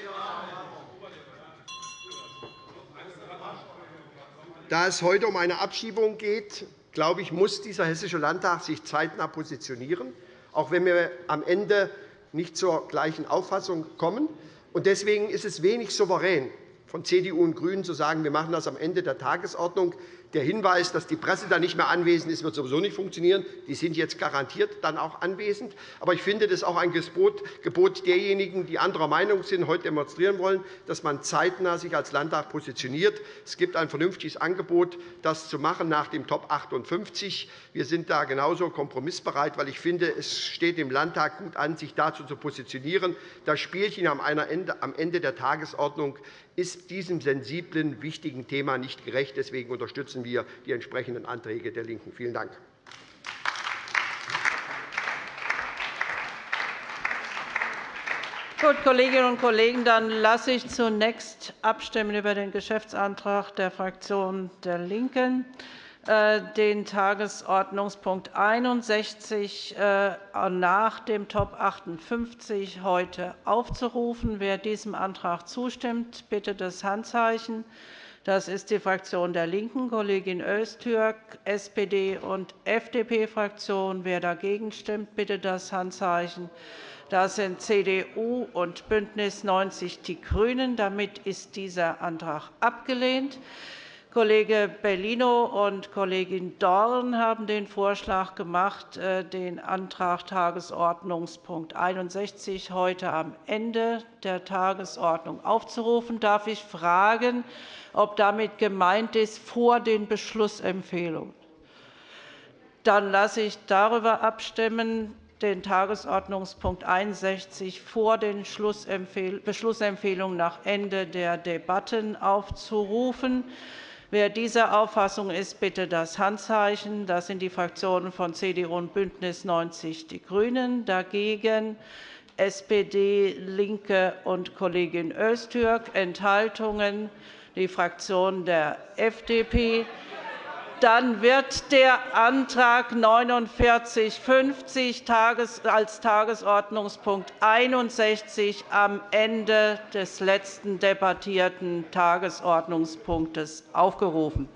Da es heute um eine Abschiebung geht, glaube ich, muss dieser Hessische Landtag sich zeitnah positionieren, auch wenn wir am Ende nicht zur gleichen Auffassung kommen. Deswegen ist es wenig souverän, von CDU und GRÜNEN zu sagen, wir machen das am Ende der Tagesordnung. Der Hinweis, dass die Presse dann nicht mehr anwesend ist, wird sowieso nicht funktionieren. Die sind jetzt garantiert dann auch anwesend. Aber ich finde, das ist auch ein Gebot derjenigen, die anderer Meinung sind, heute demonstrieren wollen, dass man zeitnah sich als Landtag positioniert. Es gibt ein vernünftiges Angebot, das zu machen nach dem Top 58. Wir sind da genauso kompromissbereit, weil ich finde, es steht dem Landtag gut an, sich dazu zu positionieren. Das Spielchen am Ende der Tagesordnung ist diesem sensiblen, wichtigen Thema nicht gerecht. Deswegen unterstützen wir die entsprechenden Anträge der LINKEN. Vielen Dank. Gut, Kolleginnen und Kollegen, dann lasse ich zunächst abstimmen über den Geschäftsantrag der Fraktion der LINKEN. Äh, den Tagesordnungspunkt 61 äh, nach dem Top 58 heute aufzurufen. Wer diesem Antrag zustimmt, bitte das Handzeichen. Das ist die Fraktion der LINKEN, Kollegin Öztürk, SPD und FDP-Fraktion. Wer dagegen stimmt, bitte das Handzeichen. Das sind CDU und BÜNDNIS 90 die GRÜNEN. Damit ist dieser Antrag abgelehnt. Kollege Bellino und Kollegin Dorn haben den Vorschlag gemacht, äh, den Antrag Tagesordnungspunkt 61 heute am Ende der Tagesordnung aufzurufen. Darf ich fragen, ob damit gemeint ist vor den Beschlussempfehlungen? Dann lasse ich darüber abstimmen, den Tagesordnungspunkt 61 vor den Beschlussempfehlungen nach Ende der Debatten aufzurufen. Wer dieser Auffassung ist, bitte das Handzeichen. Das sind die Fraktionen von CDU und BÜNDNIS 90 die GRÜNEN. Dagegen SPD, LINKE und Kollegin Öztürk, Enthaltungen die Fraktion der FDP. Dann wird der Antrag 4950 als Tagesordnungspunkt 61 am Ende des letzten debattierten Tagesordnungspunktes aufgerufen.